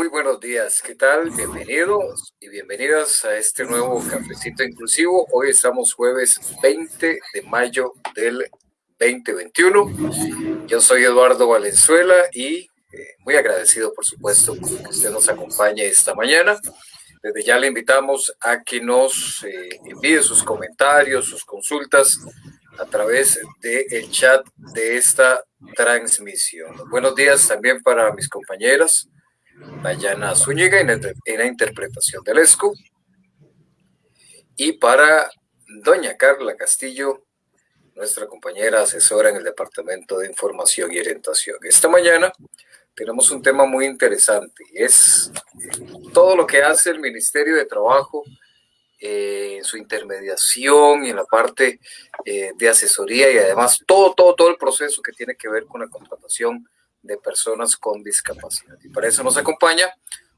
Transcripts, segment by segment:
Muy buenos días. ¿Qué tal? Bienvenidos y bienvenidas a este nuevo cafecito inclusivo. Hoy estamos jueves 20 de mayo del 2021. Yo soy Eduardo Valenzuela y eh, muy agradecido, por supuesto, que usted nos acompañe esta mañana. Desde ya le invitamos a que nos eh, envíe sus comentarios, sus consultas a través del chat de esta transmisión. Buenos días también para mis compañeras, Dayana Zúñiga en, la interpretación del ESCO y para doña Carla Castillo, nuestra compañera asesora en el Departamento de Información y Orientación. Esta mañana tenemos un tema muy interesante es todo lo que hace el Ministerio de Trabajo eh, en su intermediación y en la parte eh, de asesoría y además todo, todo, todo el proceso que tiene que ver con la contratación de personas con discapacidad. Y para eso nos acompaña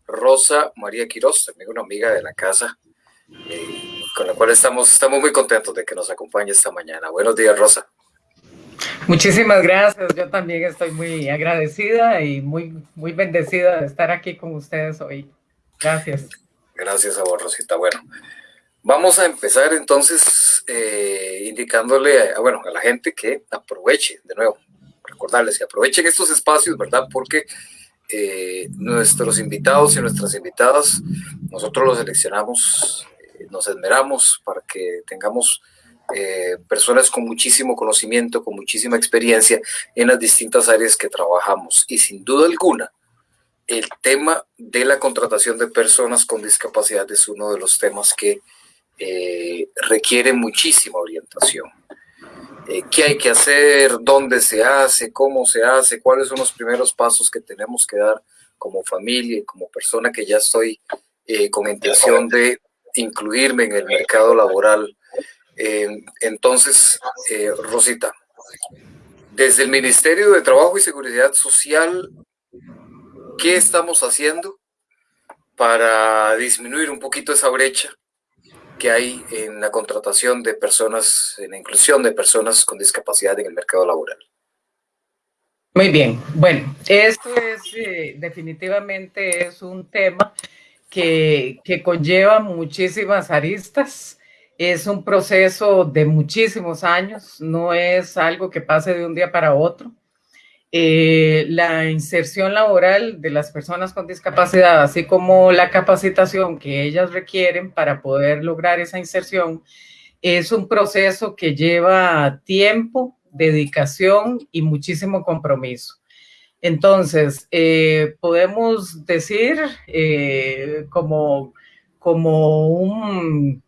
Rosa María Quiroz, también una amiga de la casa, eh, con la cual estamos, estamos muy contentos de que nos acompañe esta mañana. Buenos días, Rosa. Muchísimas gracias. Yo también estoy muy agradecida y muy, muy bendecida de estar aquí con ustedes hoy. Gracias. Gracias a vos, Rosita. Bueno, vamos a empezar entonces eh, indicándole a, bueno, a la gente que aproveche, de nuevo, recordarles que aprovechen estos espacios, ¿verdad? Porque eh, nuestros invitados y nuestras invitadas, nosotros los seleccionamos, eh, nos esmeramos para que tengamos eh, personas con muchísimo conocimiento, con muchísima experiencia en las distintas áreas que trabajamos. Y sin duda alguna, el tema de la contratación de personas con discapacidad es uno de los temas que requiere muchísima orientación. Eh, ¿Qué hay que hacer? ¿Dónde se hace? ¿Cómo se hace? ¿Cuáles son los primeros pasos que tenemos que dar como familia y como persona que ya estoy con intención de incluirme en el mercado laboral eh, entonces, eh, Rosita, desde el Ministerio de Trabajo y Seguridad Social, ¿qué estamos haciendo para disminuir un poquito esa brecha que hay en la contratación de personas, en la inclusión de personas con discapacidad en el mercado laboral? Muy bien, bueno, esto es eh, definitivamente es un tema que, que conlleva muchísimas aristas es un proceso de muchísimos años, no es algo que pase de un día para otro. Eh, la inserción laboral de las personas con discapacidad, así como la capacitación que ellas requieren para poder lograr esa inserción, es un proceso que lleva tiempo, dedicación y muchísimo compromiso. Entonces, eh, podemos decir eh, como, como un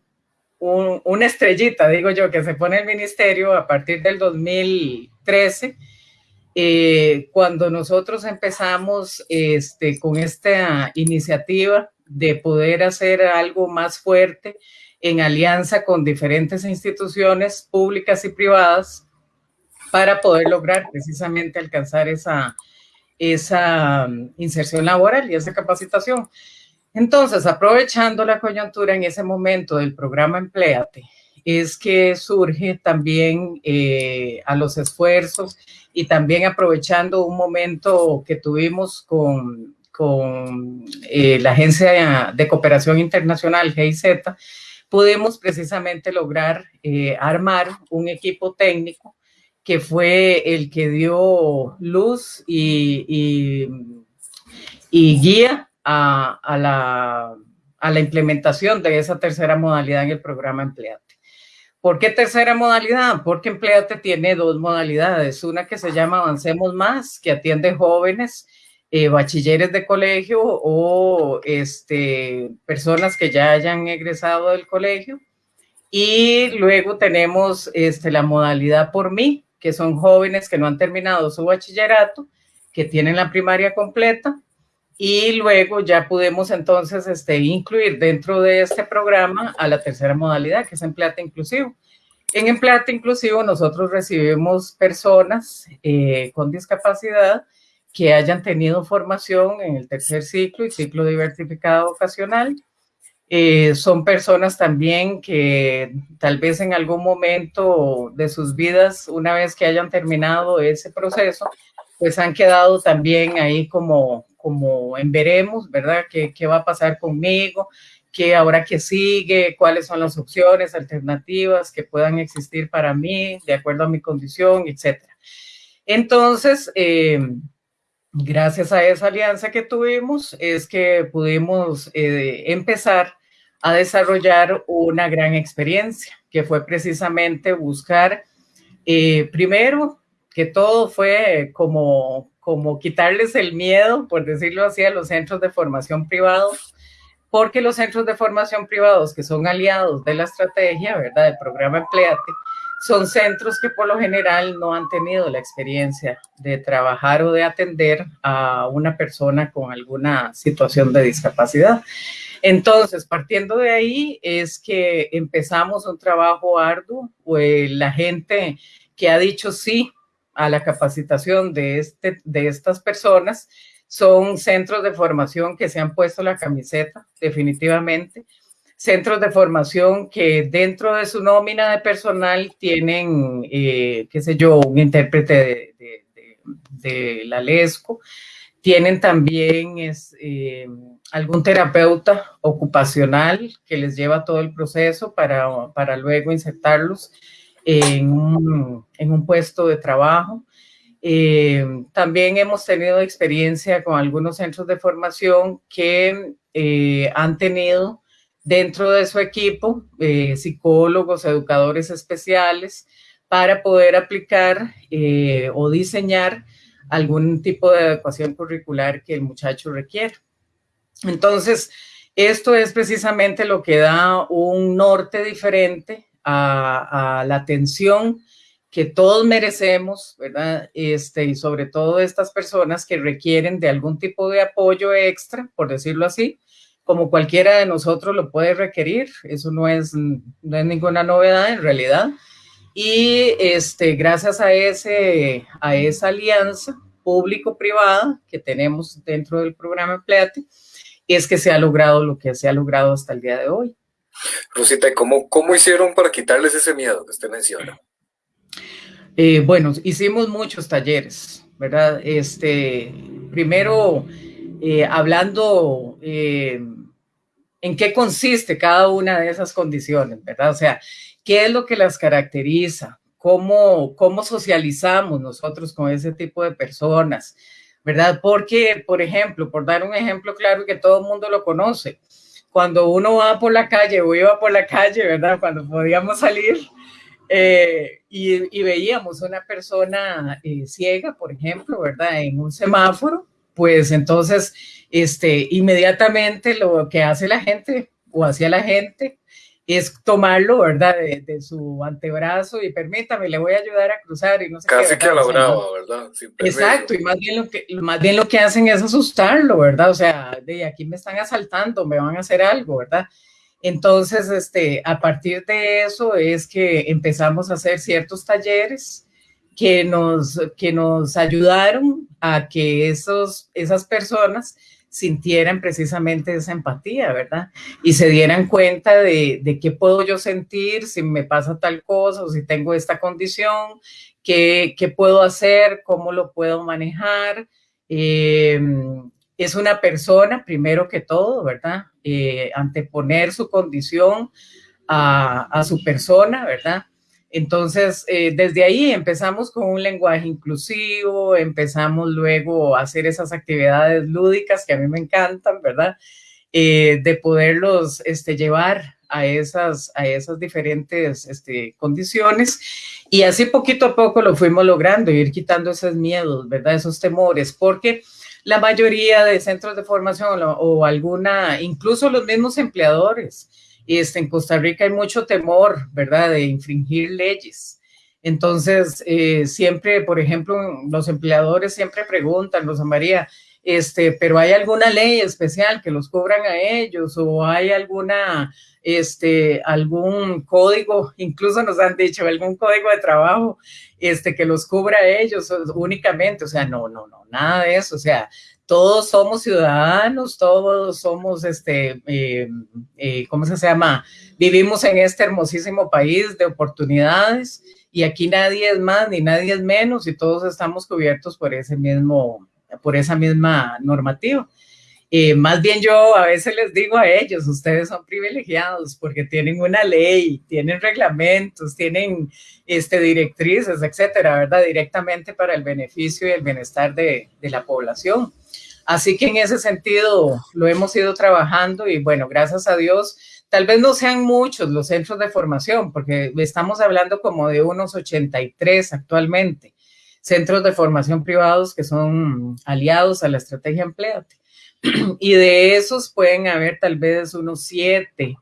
una estrellita, digo yo, que se pone el ministerio a partir del 2013, eh, cuando nosotros empezamos este, con esta iniciativa de poder hacer algo más fuerte en alianza con diferentes instituciones públicas y privadas para poder lograr precisamente alcanzar esa, esa inserción laboral y esa capacitación. Entonces, aprovechando la coyuntura en ese momento del programa Empleate, es que surge también eh, a los esfuerzos y también aprovechando un momento que tuvimos con, con eh, la Agencia de Cooperación Internacional, GIZ, pudimos precisamente lograr eh, armar un equipo técnico que fue el que dio luz y, y, guía a, la, a la implementación de esa tercera modalidad en el programa Empleate. ¿Por qué tercera modalidad? Porque Empleate tiene dos modalidades. Una que se llama Avancemos Más, que atiende jóvenes, eh, bachilleres de colegio o este, personas que ya hayan egresado del colegio. Y luego tenemos este, la modalidad por mí, que son jóvenes que no han terminado su bachillerato, que tienen la primaria completa y luego ya pudimos entonces este, incluir dentro de este programa a la tercera modalidad, que es empleate inclusivo. En empleate inclusivo nosotros recibimos personas eh, con discapacidad que hayan tenido formación en el tercer ciclo y ciclo diversificado vocacional. Eh, son personas también que tal vez en algún momento de sus vidas, una vez que hayan terminado ese proceso, pues han quedado también ahí como, como en veremos, ¿verdad? ¿Qué, va a pasar conmigo? ¿Qué ahora que sigue? ¿Cuáles son las opciones alternativas que puedan existir para mí de acuerdo a mi condición, etcétera? Entonces, eh, gracias a esa alianza que tuvimos, es que pudimos eh, empezar a desarrollar una gran experiencia, que fue precisamente buscar, eh, primero, que todo fue como, como quitarles el miedo, por decirlo así, a los centros de formación privados, porque los centros de formación privados que son aliados de la estrategia, ¿verdad?, del programa Empleate, son centros que por lo general no han tenido la experiencia de trabajar o de atender a una persona con alguna situación de discapacidad. Entonces, partiendo de ahí es que empezamos un trabajo arduo, pues la gente que ha dicho sí a la capacitación de, este, de estas personas. Son centros de formación que se han puesto la camiseta, definitivamente, centros de formación que dentro de su nómina de personal tienen, eh, qué sé yo, un intérprete de, la LESCO, tienen también es, eh, algún terapeuta ocupacional que les lleva todo el proceso para, para luego insertarlos en un, en un puesto de trabajo. Eh, también hemos tenido experiencia con algunos centros de formación que han tenido dentro de su equipo eh, psicólogos, educadores especiales para poder aplicar eh, o diseñar algún tipo de adecuación curricular que el muchacho requiere. Entonces, esto es precisamente lo que da un norte diferente a, la atención que todos merecemos, ¿verdad? Este, y sobre todo estas personas que requieren de algún tipo de apoyo extra, por decirlo así, como cualquiera de nosotros lo puede requerir, eso no es, no es ninguna novedad en realidad. Y este, gracias a, ese, a esa alianza público-privada que tenemos dentro del programa Empleate, es que se ha logrado lo que se ha logrado hasta el día de hoy. Rosita, ¿cómo, cómo hicieron para quitarles ese miedo que usted menciona? Eh, bueno, hicimos muchos talleres, ¿verdad? Este, primero, eh, hablando eh, en qué consiste cada una de esas condiciones, ¿verdad? O sea, ¿qué es lo que las caracteriza? ¿Cómo, cómo socializamos nosotros con ese tipo de personas? ¿Verdad? Porque, por ejemplo, por dar un ejemplo claro que todo el mundo lo conoce, cuando uno va por la calle o iba por la calle, ¿verdad? Cuando podíamos salir eh, y, veíamos una persona ciega, por ejemplo, ¿verdad? En un semáforo, pues entonces, este, inmediatamente lo que hace la gente o hacía la gente es tomarlo, ¿verdad? De, su antebrazo y permítame, le voy a ayudar a cruzar y no sé Casi que a la brava, ¿verdad? Exacto, y más bien, lo que, más bien lo que hacen es asustarlo, ¿verdad? O sea, de aquí me están asaltando, me van a hacer algo, ¿verdad? Entonces, este, a partir de eso es que empezamos a hacer ciertos talleres que nos, que nos ayudaron a que esos, esas personas sintieran precisamente esa empatía, ¿verdad? Y se dieran cuenta de, de, qué puedo yo sentir si me pasa tal cosa o si tengo esta condición, qué, qué puedo hacer, cómo lo puedo manejar. Eh, es una persona, primero que todo, ¿verdad? Eh, anteponer su condición a, a su persona, ¿verdad? Entonces, eh, desde ahí empezamos con un lenguaje inclusivo, empezamos luego a hacer esas actividades lúdicas que a mí me encantan, ¿verdad? Eh, de poderlos este, llevar a esas, a esas diferentes este, condiciones. Y así poquito a poco lo fuimos logrando, ir quitando esos miedos, ¿verdad? Esos temores, porque la mayoría de centros de formación o, o alguna, incluso los mismos empleadores, este, en Costa Rica hay mucho temor, ¿verdad?, de infringir leyes. Entonces, eh, siempre, por ejemplo, los empleadores siempre preguntan, Rosa María, este, pero ¿hay alguna ley especial que los cubran a ellos o hay alguna, este, algún código, incluso nos han dicho, algún código de trabajo, este, que los cubra a ellos únicamente? O sea, no, no, no, nada de eso. O sea, todos somos ciudadanos, todos somos, este, eh, eh, ¿cómo se llama? Vivimos en este hermosísimo país de oportunidades y aquí nadie es más ni nadie es menos y todos estamos cubiertos por ese mismo, por esa misma normativa. Eh, más bien yo a veces les digo a ellos, ustedes son privilegiados porque tienen una ley, tienen reglamentos, tienen este, directrices, etcétera, ¿verdad? Directamente para el beneficio y el bienestar de, de la población. Así que en ese sentido lo hemos ido trabajando y bueno, gracias a Dios, tal vez no sean muchos los centros de formación, porque estamos hablando como de unos 83 actualmente, centros de formación privados que son aliados a la estrategia Empleate y de esos pueden haber tal vez unos siete,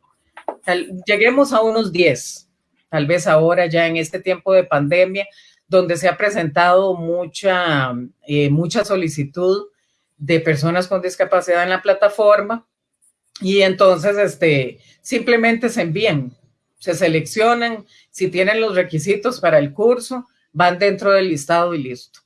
lleguemos a unos diez, tal vez ahora ya en este tiempo de pandemia, donde se ha presentado mucha, eh, mucha solicitud de personas con discapacidad en la plataforma y entonces este, simplemente se envían, se seleccionan, si tienen los requisitos para el curso, van dentro del listado y listo.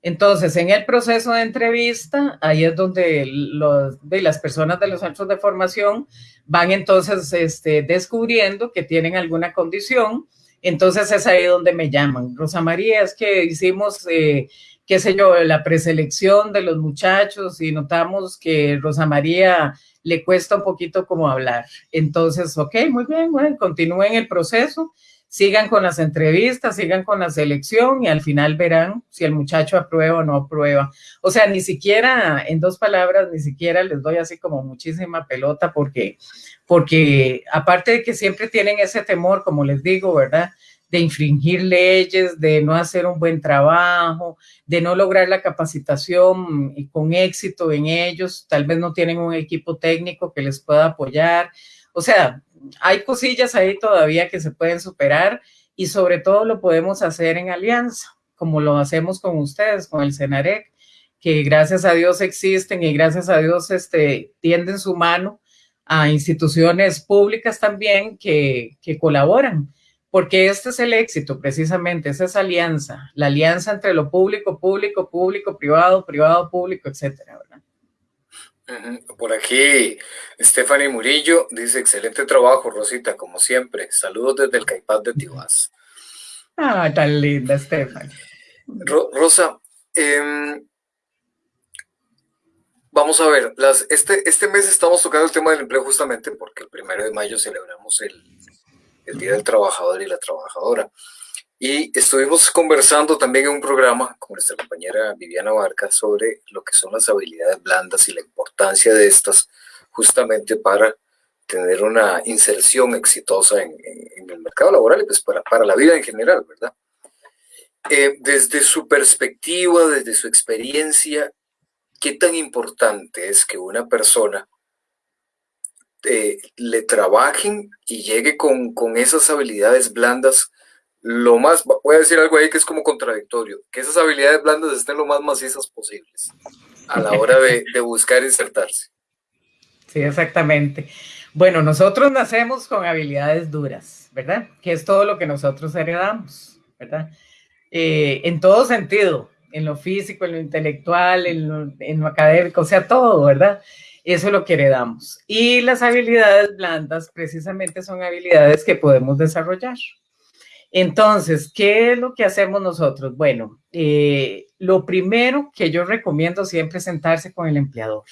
Entonces, en el proceso de entrevista, ahí es donde los, de las personas de los centros de formación van entonces este, descubriendo que tienen alguna condición. Entonces es ahí donde me llaman. Rosa María, es que hicimos, eh, qué sé yo, la preselección de los muchachos y notamos que Rosa María le cuesta un poquito como hablar. Entonces, ok, muy bien, bueno, continúen el proceso sigan con las entrevistas, sigan con la selección y al final verán si el muchacho aprueba o no aprueba. O sea, ni siquiera, en dos palabras, ni siquiera les doy así como muchísima pelota porque, porque aparte de que siempre tienen ese temor, como les digo, ¿verdad? De infringir leyes, de no hacer un buen trabajo, de no lograr la capacitación con éxito en ellos, tal vez no tienen un equipo técnico que les pueda apoyar. O sea, hay cosillas ahí todavía que se pueden superar y sobre todo lo podemos hacer en alianza, como lo hacemos con ustedes, con el CENAREC, que gracias a Dios existen y gracias a Dios este, tienden su mano a instituciones públicas también que, que colaboran, porque este es el éxito precisamente, es esa alianza, la alianza entre lo público, público, público, privado, privado, público, etcétera, ¿verdad? Por aquí, Stephanie Murillo dice, excelente trabajo, Rosita, como siempre. Saludos desde el Caipaz de Tibás. Ah, tan linda, Stephanie. Rosa, em, vamos a ver, las, este, este mes estamos tocando el tema del empleo justamente porque el primero de mayo celebramos el, el Día del Trabajador y la Trabajadora. Y estuvimos conversando también en un programa con nuestra compañera Viviana Barca sobre lo que son las habilidades blandas y la importancia de estas justamente para tener una inserción exitosa en, el mercado laboral y pues para, para la vida en general, ¿verdad? Eh, desde su perspectiva, desde su experiencia, ¿qué tan importante es que una persona eh, le trabajen y llegue con, con esas habilidades blandas lo más, voy a decir algo ahí que es como contradictorio, que esas habilidades blandas estén lo más macizas posibles a la hora de, de buscar insertarse. Sí, exactamente. Bueno, nosotros nacemos con habilidades duras, ¿verdad? Que es todo lo que nosotros heredamos, ¿verdad? Eh, en todo sentido, en lo físico, en lo intelectual, en lo, en lo académico, o sea, todo, ¿verdad? Eso es lo que heredamos. Y las habilidades blandas precisamente son habilidades que podemos desarrollar. Entonces, ¿qué es lo que hacemos nosotros? Bueno, eh, lo primero que yo recomiendo siempre es sentarse con el empleador,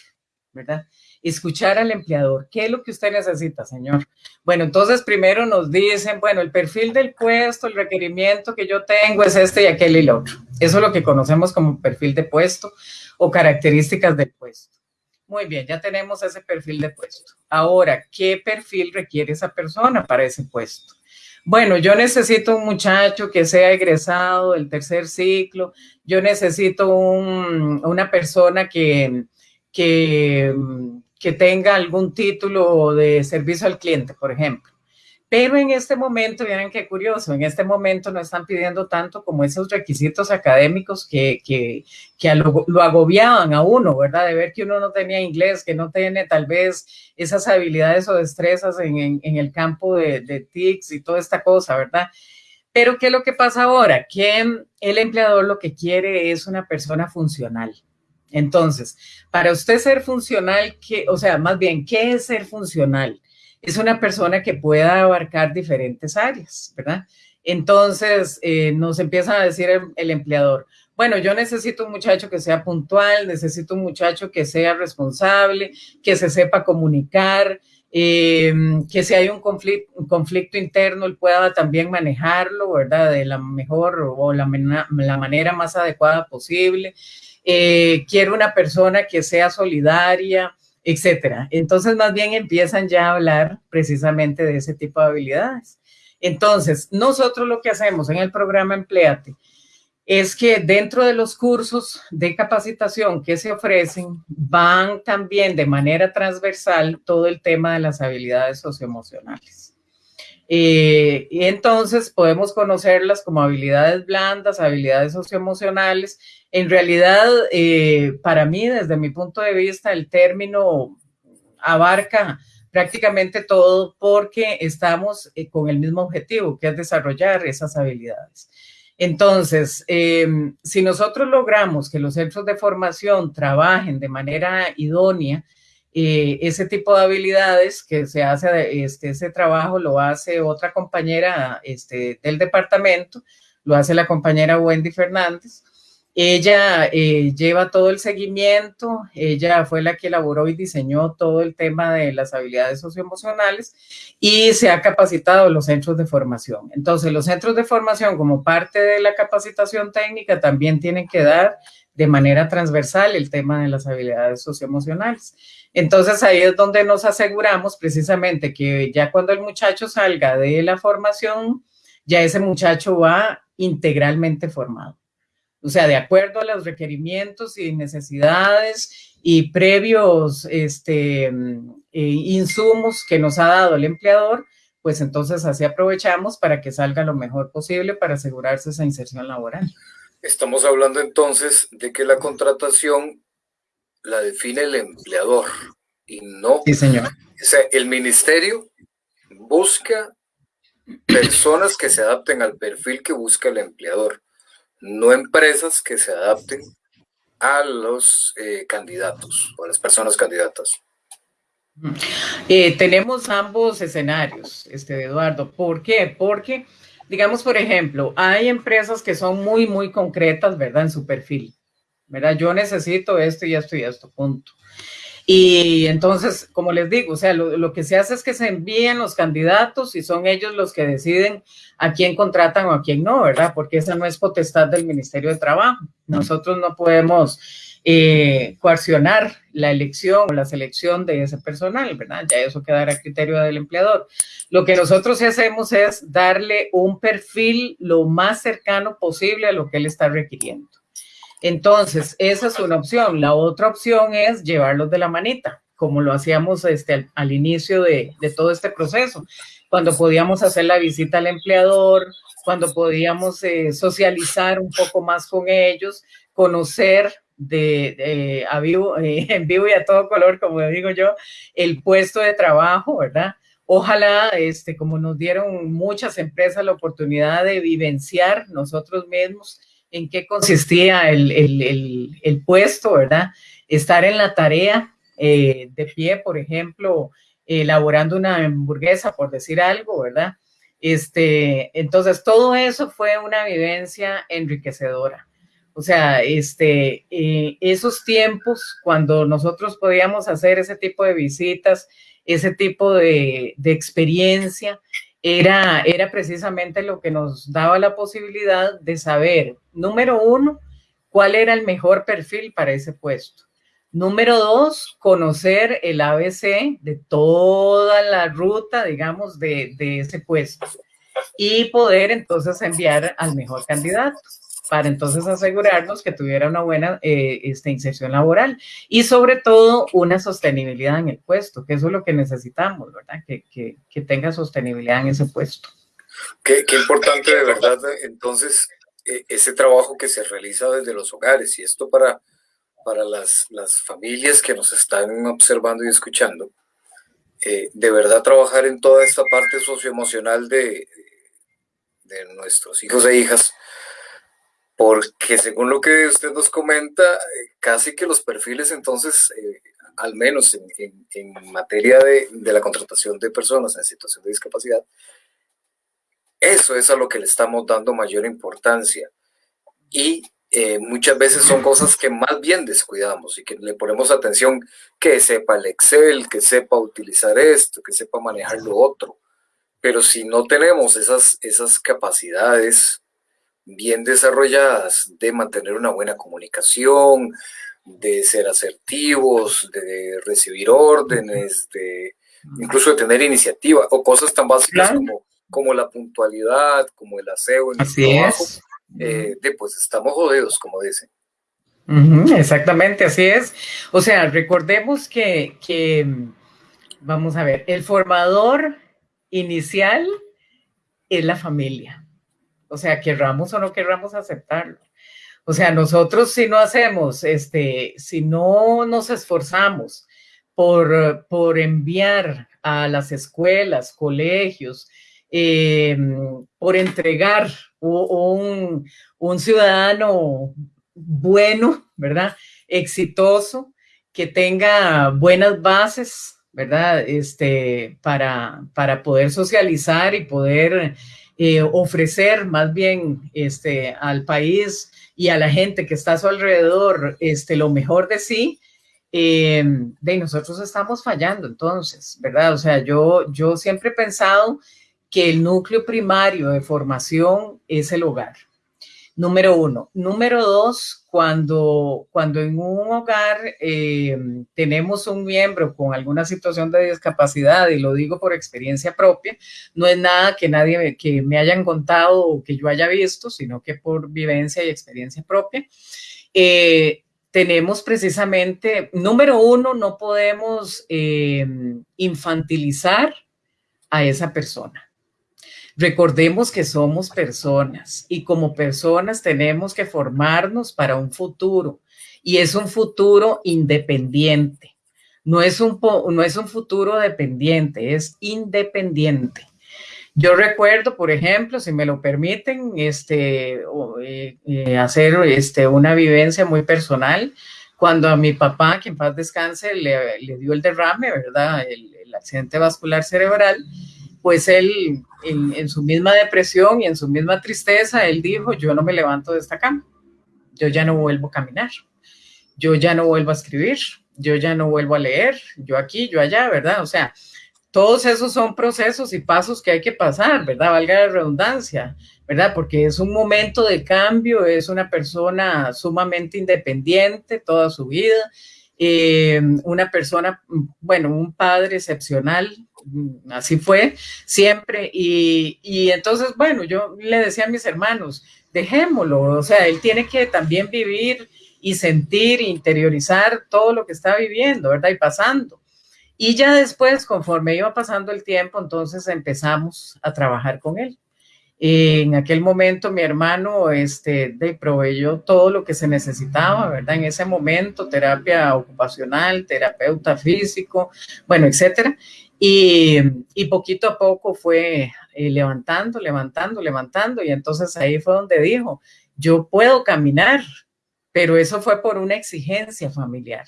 ¿verdad? Escuchar al empleador. ¿Qué es lo que usted necesita, señor? Bueno, entonces primero nos dicen, bueno, el perfil del puesto, el requerimiento que yo tengo es este y aquel y el otro. Eso es lo que conocemos como perfil de puesto o características del puesto. Muy bien, ya tenemos ese perfil de puesto. Ahora, ¿qué perfil requiere esa persona para ese puesto? bueno, yo necesito un muchacho que sea egresado del tercer ciclo, yo necesito una persona que, que, que tenga algún título de servicio al cliente, por ejemplo. Pero en este momento, miren qué curioso, en este momento no están pidiendo tanto como esos requisitos académicos que, que, que lo, lo, agobiaban a uno, ¿verdad? De ver que uno no tenía inglés, que no tiene tal vez esas habilidades o destrezas en, en, en el campo de, de TICS y toda esta cosa, ¿verdad? Pero ¿qué es lo que pasa ahora? Que el empleador lo que quiere es una persona funcional. Entonces, para usted ser funcional, ¿qué, o sea, más bien, ¿qué es ser funcional? Es una persona que pueda abarcar diferentes áreas, ¿verdad? Entonces, eh, nos empieza a decir el, empleador, bueno, yo necesito un muchacho que sea puntual, necesito un muchacho que sea responsable, que se sepa comunicar, eh, que si hay un conflicto, interno, él pueda también manejarlo, ¿verdad? De la mejor o la, la manera más adecuada posible. Eh, quiero una persona que sea solidaria, etcétera. Entonces, más bien empiezan ya a hablar precisamente de ese tipo de habilidades. Entonces, nosotros lo que hacemos en el programa Empleate es que dentro de los cursos de capacitación que se ofrecen van también de manera transversal todo el tema de las habilidades socioemocionales. Eh, y entonces podemos conocerlas como habilidades blandas, habilidades socioemocionales. En realidad, eh, para mí, desde mi punto de vista, el término abarca prácticamente todo porque estamos eh, con el mismo objetivo, que es desarrollar esas habilidades. Entonces, em, si nosotros logramos que los centros de formación trabajen de manera idónea, eh, ese tipo de habilidades que se hace, este, ese trabajo lo hace otra compañera este, del departamento, lo hace la compañera Wendy Fernández, ella eh, lleva todo el seguimiento, ella fue la que elaboró y diseñó todo el tema de las habilidades socioemocionales y se ha capacitado los centros de formación. Entonces, los centros de formación como parte de la capacitación técnica también tienen que dar de manera transversal el tema de las habilidades socioemocionales. Entonces, ahí es donde nos aseguramos precisamente que ya cuando el muchacho salga de la formación, ya ese muchacho va integralmente formado o sea, de acuerdo a los requerimientos y necesidades y previos este, eh, insumos que nos ha dado el empleador, pues entonces así aprovechamos para que salga lo mejor posible para asegurarse esa inserción laboral. Estamos hablando entonces de que la contratación la define el empleador y no... Sí, señor. O sea, el ministerio busca personas que se adapten al perfil que busca el empleador no empresas que se adapten a los eh, candidatos o a las personas candidatas. Eh, tenemos ambos escenarios, este Eduardo. ¿Por qué? Porque, digamos, por ejemplo, hay empresas que son muy, muy concretas, ¿verdad? En su perfil, ¿verdad? Yo necesito esto y esto y esto, punto. Y entonces, como les digo, o sea, lo, que se hace es que se envíen los candidatos y son ellos los que deciden a quién contratan o a quién no, ¿verdad? Porque esa no es potestad del Ministerio de Trabajo. Nosotros no podemos eh, coaccionar la elección o la selección de ese personal, ¿verdad? Ya eso quedará a criterio del empleador. Lo que nosotros hacemos es darle un perfil lo más cercano posible a lo que él está requiriendo. Entonces, esa es una opción. La otra opción es llevarlos de la manita, como lo hacíamos este, al, inicio de, todo este proceso, cuando podíamos hacer la visita al empleador, cuando podíamos eh, socializar un poco más con ellos, conocer de, a vivo, eh, en vivo y a todo color, como digo yo, el puesto de trabajo, ¿verdad? Ojalá, este, como nos dieron muchas empresas la oportunidad de vivenciar nosotros mismos en qué consistía el, puesto, ¿verdad? Estar en la tarea eh, de pie, por ejemplo, elaborando una hamburguesa, por decir algo, ¿verdad? Este, entonces, todo eso fue una vivencia enriquecedora. O sea, este, eh, esos tiempos cuando nosotros podíamos hacer ese tipo de visitas, ese tipo de, de experiencia, era, era precisamente lo que nos daba la posibilidad de saber, número uno, cuál era el mejor perfil para ese puesto. Número dos, conocer el ABC de toda la ruta, digamos, de, de ese puesto y poder entonces enviar al mejor candidato para entonces asegurarnos que tuviera una buena eh, este, inserción laboral y sobre todo una sostenibilidad en el puesto, que eso es lo que necesitamos, ¿verdad? Que, que, tenga sostenibilidad en ese puesto. Qué, qué importante de verdad, entonces, e, ese trabajo que se realiza desde los hogares y esto para, para las, las familias que nos están observando y escuchando, eh, de verdad trabajar en toda esta parte socioemocional de, de nuestros hijos e hijas, porque según lo que usted nos comenta, casi que los perfiles entonces, eh, al menos en, materia de, la contratación de personas en situación de discapacidad, eso es a lo que le estamos dando mayor importancia. Y eh, muchas veces son cosas que más bien descuidamos y que le ponemos atención, que sepa el Excel, que sepa utilizar esto, que sepa manejar lo otro. Pero si no tenemos esas, esas capacidades bien desarrolladas de mantener una buena comunicación, de ser asertivos, de recibir órdenes, de incluso de tener iniciativa o cosas tan básicas como, como la puntualidad, como el aseo en el trabajo, eh, de, pues estamos jodidos, como dicen. exactamente, así es. O sea, recordemos que, que, vamos a ver, el formador inicial es la familia. O sea, querramos o no querramos aceptarlo. O sea, nosotros si no hacemos, este, si no nos esforzamos por, por enviar a las escuelas, colegios, eh, por entregar un, un, ciudadano bueno, ¿verdad? Exitoso, que tenga buenas bases, ¿verdad? Este, para, para poder socializar y poder eh, ofrecer más bien este, al país y a la gente que está a su alrededor este, lo mejor de sí, eh, de nosotros estamos fallando entonces, ¿verdad? O sea, yo, yo siempre he pensado que el núcleo primario de formación es el hogar. Número uno. Número dos, cuando, cuando en un hogar eh, tenemos un miembro con alguna situación de discapacidad, y lo digo por experiencia propia, no es nada que nadie que me hayan contado o que yo haya visto, sino que por vivencia y experiencia propia. Eh, tenemos precisamente, número uno, no podemos eh, infantilizar a esa persona. Recordemos que somos personas y como personas tenemos que formarnos para un futuro y es un futuro independiente. No es un, no es un futuro dependiente, es independiente. Yo recuerdo, por ejemplo, si me lo permiten, este, eh, eh, hacer este, una vivencia muy personal. Cuando a mi papá, que en paz descanse, le, dio el derrame, ¿verdad? El, el, accidente vascular cerebral, pues él, en, su misma depresión y en su misma tristeza, él dijo, yo no me levanto de esta cama, yo ya no vuelvo a caminar, yo ya no vuelvo a escribir, yo ya no vuelvo a leer, yo aquí, yo allá, ¿verdad? O sea, todos esos son procesos y pasos que hay que pasar, ¿verdad? Valga la redundancia, ¿verdad? Porque es un momento de cambio, es una persona sumamente independiente toda su vida, eh, una persona, bueno, un padre excepcional, así fue siempre, y, y entonces, bueno, yo le decía a mis hermanos, dejémoslo, o sea, él tiene que también vivir y sentir, interiorizar todo lo que está viviendo, ¿verdad? Y pasando. Y ya después, conforme iba pasando el tiempo, entonces empezamos a trabajar con él. En aquel momento mi hermano este, de, proveyó todo lo que se necesitaba, ¿verdad? En ese momento, terapia ocupacional, terapeuta físico, bueno, etcétera. Y, y poquito a poco fue eh, levantando, levantando, levantando. Y entonces ahí fue donde dijo, yo puedo caminar, pero eso fue por una exigencia familiar.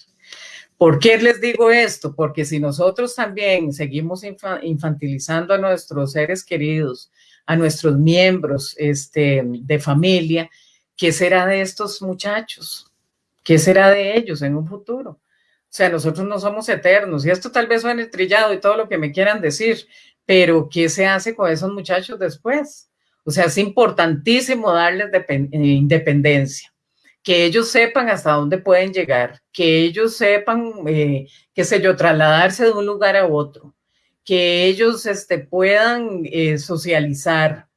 ¿Por qué les digo esto? Porque si nosotros también seguimos infantilizando a nuestros seres queridos, a nuestros miembros este, de familia, ¿qué será de estos muchachos? ¿Qué será de ellos en un futuro? O sea, nosotros no somos eternos y esto tal vez suene trillado y todo lo que me quieran decir, pero ¿qué se hace con esos muchachos después? O sea, es importantísimo darles eh, independencia que ellos sepan hasta dónde pueden llegar, que ellos sepan, eh, qué sé yo, trasladarse de un lugar a otro, que ellos este, puedan eh, socializar,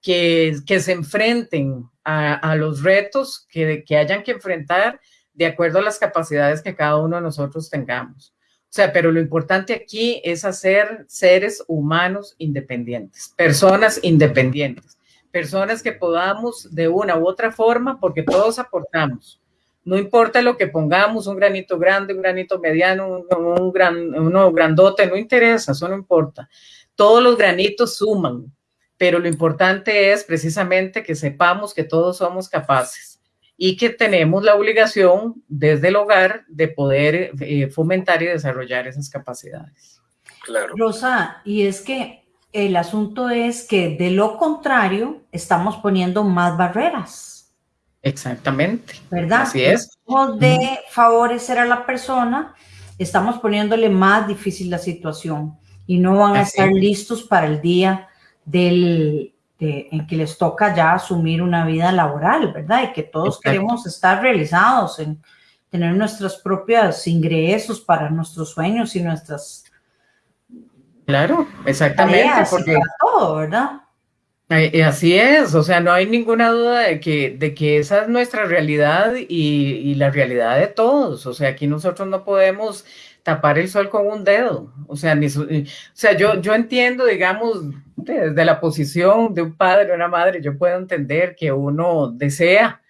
que, que, se enfrenten a, a los retos que, que, hayan que enfrentar de acuerdo a las capacidades que cada uno de nosotros tengamos. O sea, pero lo importante aquí es hacer seres humanos independientes, personas independientes personas que podamos de una u otra forma, porque todos aportamos. No importa lo que pongamos, un granito grande, un granito mediano, un, gran, uno grandote, no interesa, eso no importa. Todos los granitos suman, pero lo importante es precisamente que sepamos que todos somos capaces y que tenemos la obligación desde el hogar de poder eh, fomentar y desarrollar esas capacidades. Claro. Rosa, y es que el asunto es que de lo contrario estamos poniendo más barreras. Exactamente. ¿Verdad? Así es. De favorecer a la persona, estamos poniéndole más difícil la situación y no van a estar listos para el día del, en que les toca ya asumir una vida laboral, ¿verdad? Y que todos queremos estar realizados en tener nuestros propios ingresos para nuestros sueños y nuestras... Claro, exactamente. porque todo, ¿verdad? Así es, o sea, no hay ninguna duda de que, de que esa es nuestra realidad y, y la realidad de todos. O sea, aquí nosotros no podemos tapar el sol con un dedo. O sea, ni o sea yo, yo entiendo, digamos, desde la posición de un padre o una madre, yo puedo entender que uno desea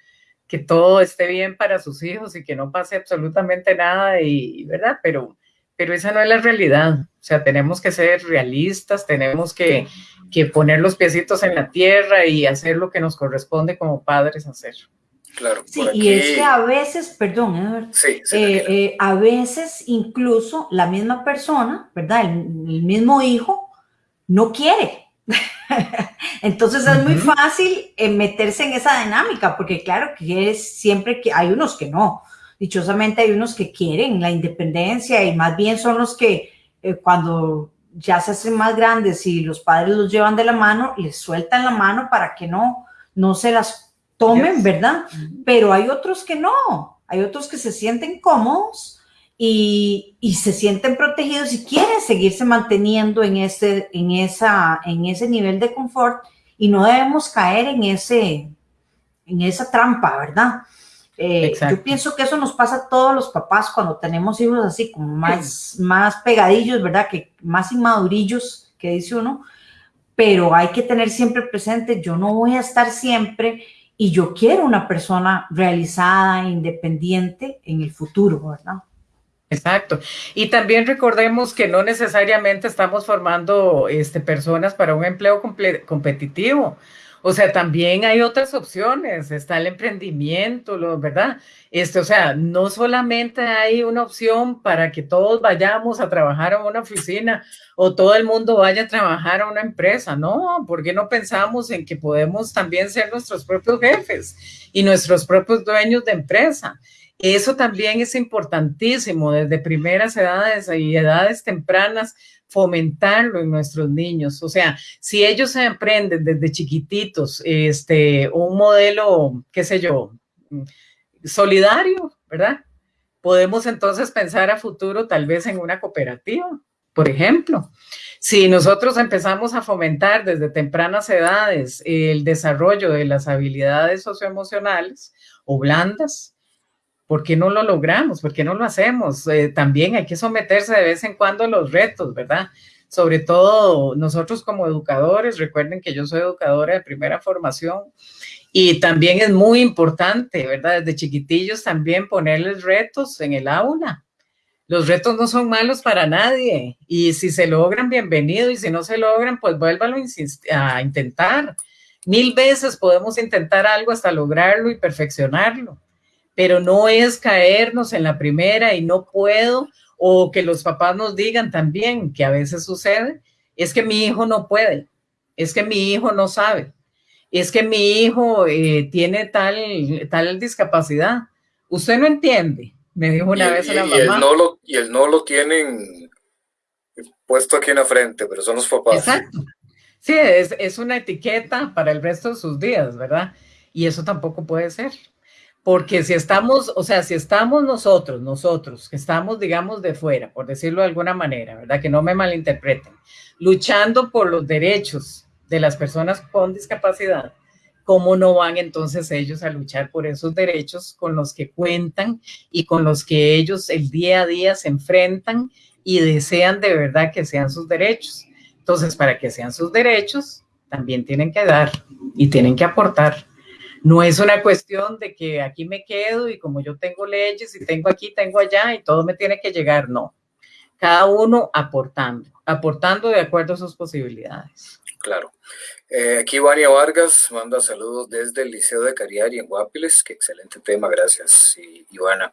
que todo esté bien para sus hijos y que no pase absolutamente nada, y, ¿verdad? Pero, pero esa no es la realidad. O sea, tenemos que ser realistas, tenemos que, que poner los piecitos en la tierra y hacer lo que nos corresponde como padres hacer. Claro. Sí, y es que a veces, perdón, sí, eh, eh, a veces incluso la misma persona, ¿verdad? El, mismo hijo no quiere. Entonces es muy fácil eh, meterse en esa dinámica, porque claro que es siempre que hay unos que no. Dichosamente hay unos que quieren la independencia y más bien son los que cuando ya se hacen más grandes y los padres los llevan de la mano, les sueltan la mano para que no, no se las tomen, ¿verdad? Pero hay otros que no, hay otros que se sienten cómodos y, se sienten protegidos y quieren seguirse manteniendo en ese, en, esa, en ese nivel de confort y no debemos caer en, ese, en esa trampa, ¿verdad? Eh, yo pienso que eso nos pasa a todos los papás cuando tenemos hijos así, como más, más pegadillos, ¿verdad? Que más inmadurillos, que dice uno, pero hay que tener siempre presente, yo no voy a estar siempre y yo quiero una persona realizada, independiente en el futuro, ¿verdad? Exacto. Y también recordemos que no necesariamente estamos formando este, personas para un empleo competitivo. O sea, también hay otras opciones, está el emprendimiento, ¿verdad? Este, o sea, no solamente hay una opción para que todos vayamos a trabajar a una oficina o todo el mundo vaya a trabajar a una empresa, no, porque no pensamos en que podemos también ser nuestros propios jefes y nuestros propios dueños de empresa? Eso también es importantísimo desde primeras edades y edades tempranas fomentarlo en nuestros niños. O sea, si ellos se aprenden desde chiquititos este, un modelo, qué sé yo, solidario, ¿verdad? Podemos entonces pensar a futuro tal vez en una cooperativa, por ejemplo. Si nosotros empezamos a fomentar desde tempranas edades el desarrollo de las habilidades socioemocionales o blandas, ¿Por qué no lo logramos? ¿Por qué no lo hacemos? Eh, también hay que someterse de vez en cuando a los retos, ¿verdad? Sobre todo nosotros como educadores, recuerden que yo soy educadora de primera formación y también es muy importante, ¿verdad? Desde chiquitillos también ponerles retos en el aula. Los retos no son malos para nadie y si se logran, bienvenido y si no se logran, pues vuélvalo a intentar. Mil veces podemos intentar algo hasta lograrlo y perfeccionarlo pero no es caernos en la primera y no puedo, o que los papás nos digan también, que a veces sucede, es que mi hijo no puede, es que mi hijo no sabe, es que mi hijo eh, tiene tal, tal discapacidad. Usted no entiende, me dijo una vez la mamá. Y el, no lo, y el no lo tienen puesto aquí en la frente, pero son los papás. Exacto. Sí, es, es una etiqueta para el resto de sus días, ¿verdad? Y eso tampoco puede ser. Porque si estamos, o sea, si estamos nosotros, nosotros, que estamos, digamos, de fuera, por decirlo de alguna manera, ¿verdad? Que no me malinterpreten, luchando por los derechos de las personas con discapacidad, ¿cómo no van entonces ellos a luchar por esos derechos con los que cuentan y con los que ellos el día a día se enfrentan y desean de verdad que sean sus derechos? Entonces, para que sean sus derechos, también tienen que dar y tienen que aportar. No es una cuestión de que aquí me quedo y como yo tengo leyes y tengo aquí, tengo allá y todo me tiene que llegar, no. Cada uno aportando, aportando de acuerdo a sus posibilidades. Claro. Eh, aquí Vania Vargas manda saludos desde el Liceo de Cariari en Guapiles. Qué excelente tema, gracias, Ivana.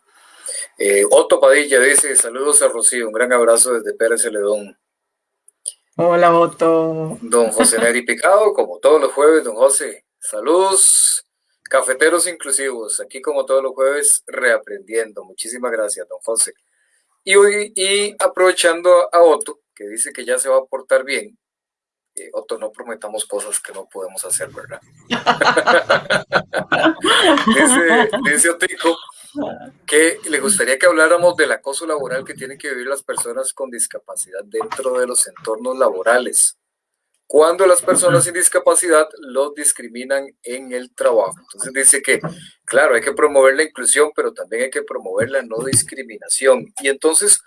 Eh, Otto Padilla dice, saludos a Rocío, un gran abrazo desde Pérez Celedón. Hola, Otto. Don José Neri Picado, como todos los jueves, don José, saludos. Cafeteros inclusivos, aquí como todos los jueves, reaprendiendo. Muchísimas gracias, don José. Y, hoy, y aprovechando a Otto, que dice que ya se va a portar bien, eh, Otto, no prometamos cosas que no podemos hacer, ¿verdad? dice, dice que le gustaría que habláramos del acoso laboral que tienen que vivir las personas con discapacidad dentro de los entornos laborales cuando las personas sin discapacidad los discriminan en el trabajo. Entonces dice que, claro, hay que promover la inclusión, pero también hay que promover la no discriminación. Y entonces,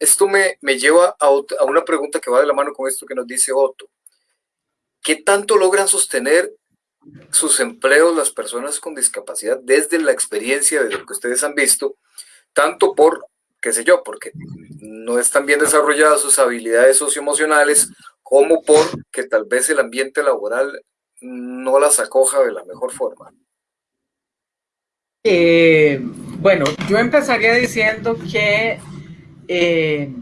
esto me, me lleva a, a una pregunta que va de la mano con esto que nos dice Otto. ¿Qué tanto logran sostener sus empleos las personas con discapacidad desde la experiencia de lo que ustedes han visto, tanto por, qué sé yo, porque no están bien desarrolladas sus habilidades socioemocionales como porque tal vez el ambiente laboral no las acoja de la mejor forma? Eh, bueno, yo empezaría diciendo que eh,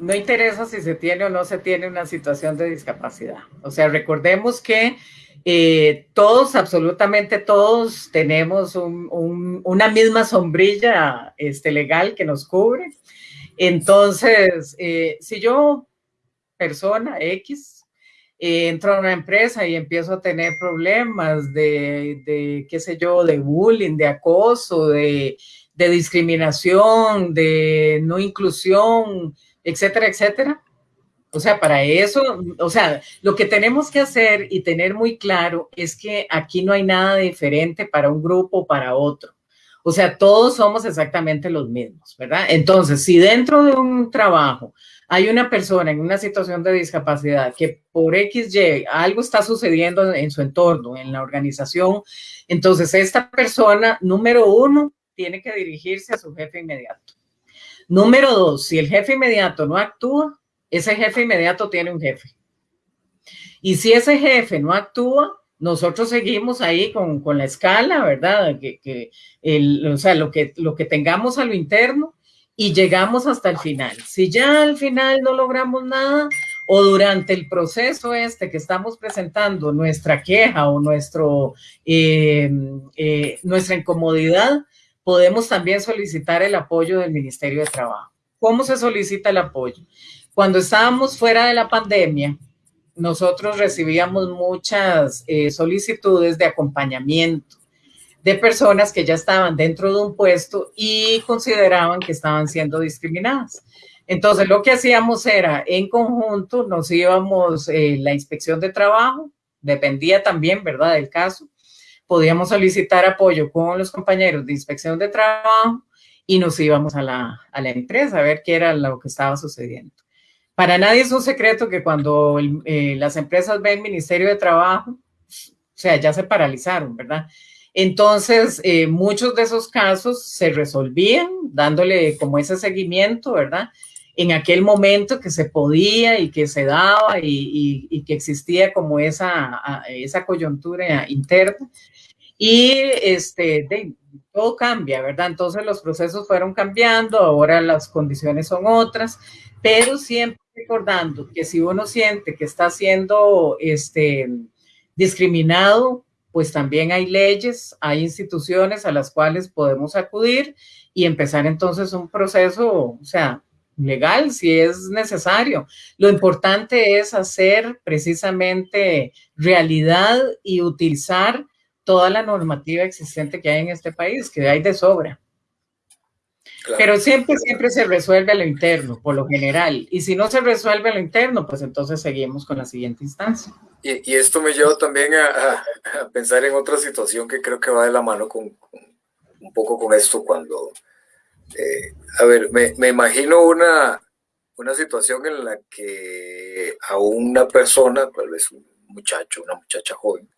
no interesa si se tiene o no se tiene una situación de discapacidad. O sea, recordemos que eh, todos, absolutamente todos, tenemos una misma sombrilla este, legal que nos cubre. Entonces, si yo persona X, eh, entro a una empresa y empiezo a tener problemas de, de qué sé yo, de bullying, de acoso, de, de discriminación, de no inclusión, etcétera, etcétera. O sea, para eso, o sea, lo que tenemos que hacer y tener muy claro es que aquí no hay nada diferente para un grupo o para otro. O sea, todos somos exactamente los mismos, ¿verdad? Entonces, si dentro de un trabajo hay una persona en una situación de discapacidad que por XY algo está sucediendo en su entorno, en la organización, entonces esta persona, número uno, tiene que dirigirse a su jefe inmediato. Número dos, si el jefe inmediato no actúa, ese jefe inmediato tiene un jefe. Y si ese jefe no actúa, nosotros seguimos ahí con, la escala, ¿verdad? Que, o sea, lo que, lo que tengamos a lo interno, y llegamos hasta el final. Si ya al final no logramos nada o durante el proceso este que estamos presentando nuestra queja o nuestro, eh, eh, nuestra incomodidad, podemos también solicitar el apoyo del Ministerio de Trabajo. ¿Cómo se solicita el apoyo? Cuando estábamos fuera de la pandemia, nosotros recibíamos muchas eh, solicitudes de acompañamiento de personas que ya estaban dentro de un puesto y consideraban que estaban siendo discriminadas. Entonces, lo que hacíamos era, en conjunto, nos íbamos, eh, la inspección de trabajo, dependía también, ¿verdad?, del caso, podíamos solicitar apoyo con los compañeros de inspección de trabajo y nos íbamos a la, a la empresa a ver qué era lo que estaba sucediendo. Para nadie es un secreto que cuando eh, las empresas ven Ministerio de Trabajo, o sea, ya se paralizaron, ¿verdad? Entonces, eh, muchos de esos casos se resolvían dándole como ese seguimiento, ¿verdad? En aquel momento que se podía y que se daba y, que existía como esa, esa coyuntura interna. Y este, todo cambia, ¿verdad? Entonces los procesos fueron cambiando, ahora las condiciones son otras, pero siempre recordando que si uno siente que está siendo este, discriminado, pues también hay leyes, hay instituciones a las cuales podemos acudir y empezar entonces un proceso, o sea, legal si es necesario. Lo importante es hacer precisamente realidad y utilizar toda la normativa existente que hay en este país, que hay de sobra. Pero siempre, siempre se resuelve a lo interno, por lo general. Y si no se resuelve a lo interno, pues entonces seguimos con la siguiente instancia. Y, esto me lleva también a, pensar en otra situación que creo que va de la mano con, un poco con esto cuando, eh, a ver, me, me, imagino una, una situación en la que a una persona, tal vez un muchacho, una muchacha joven,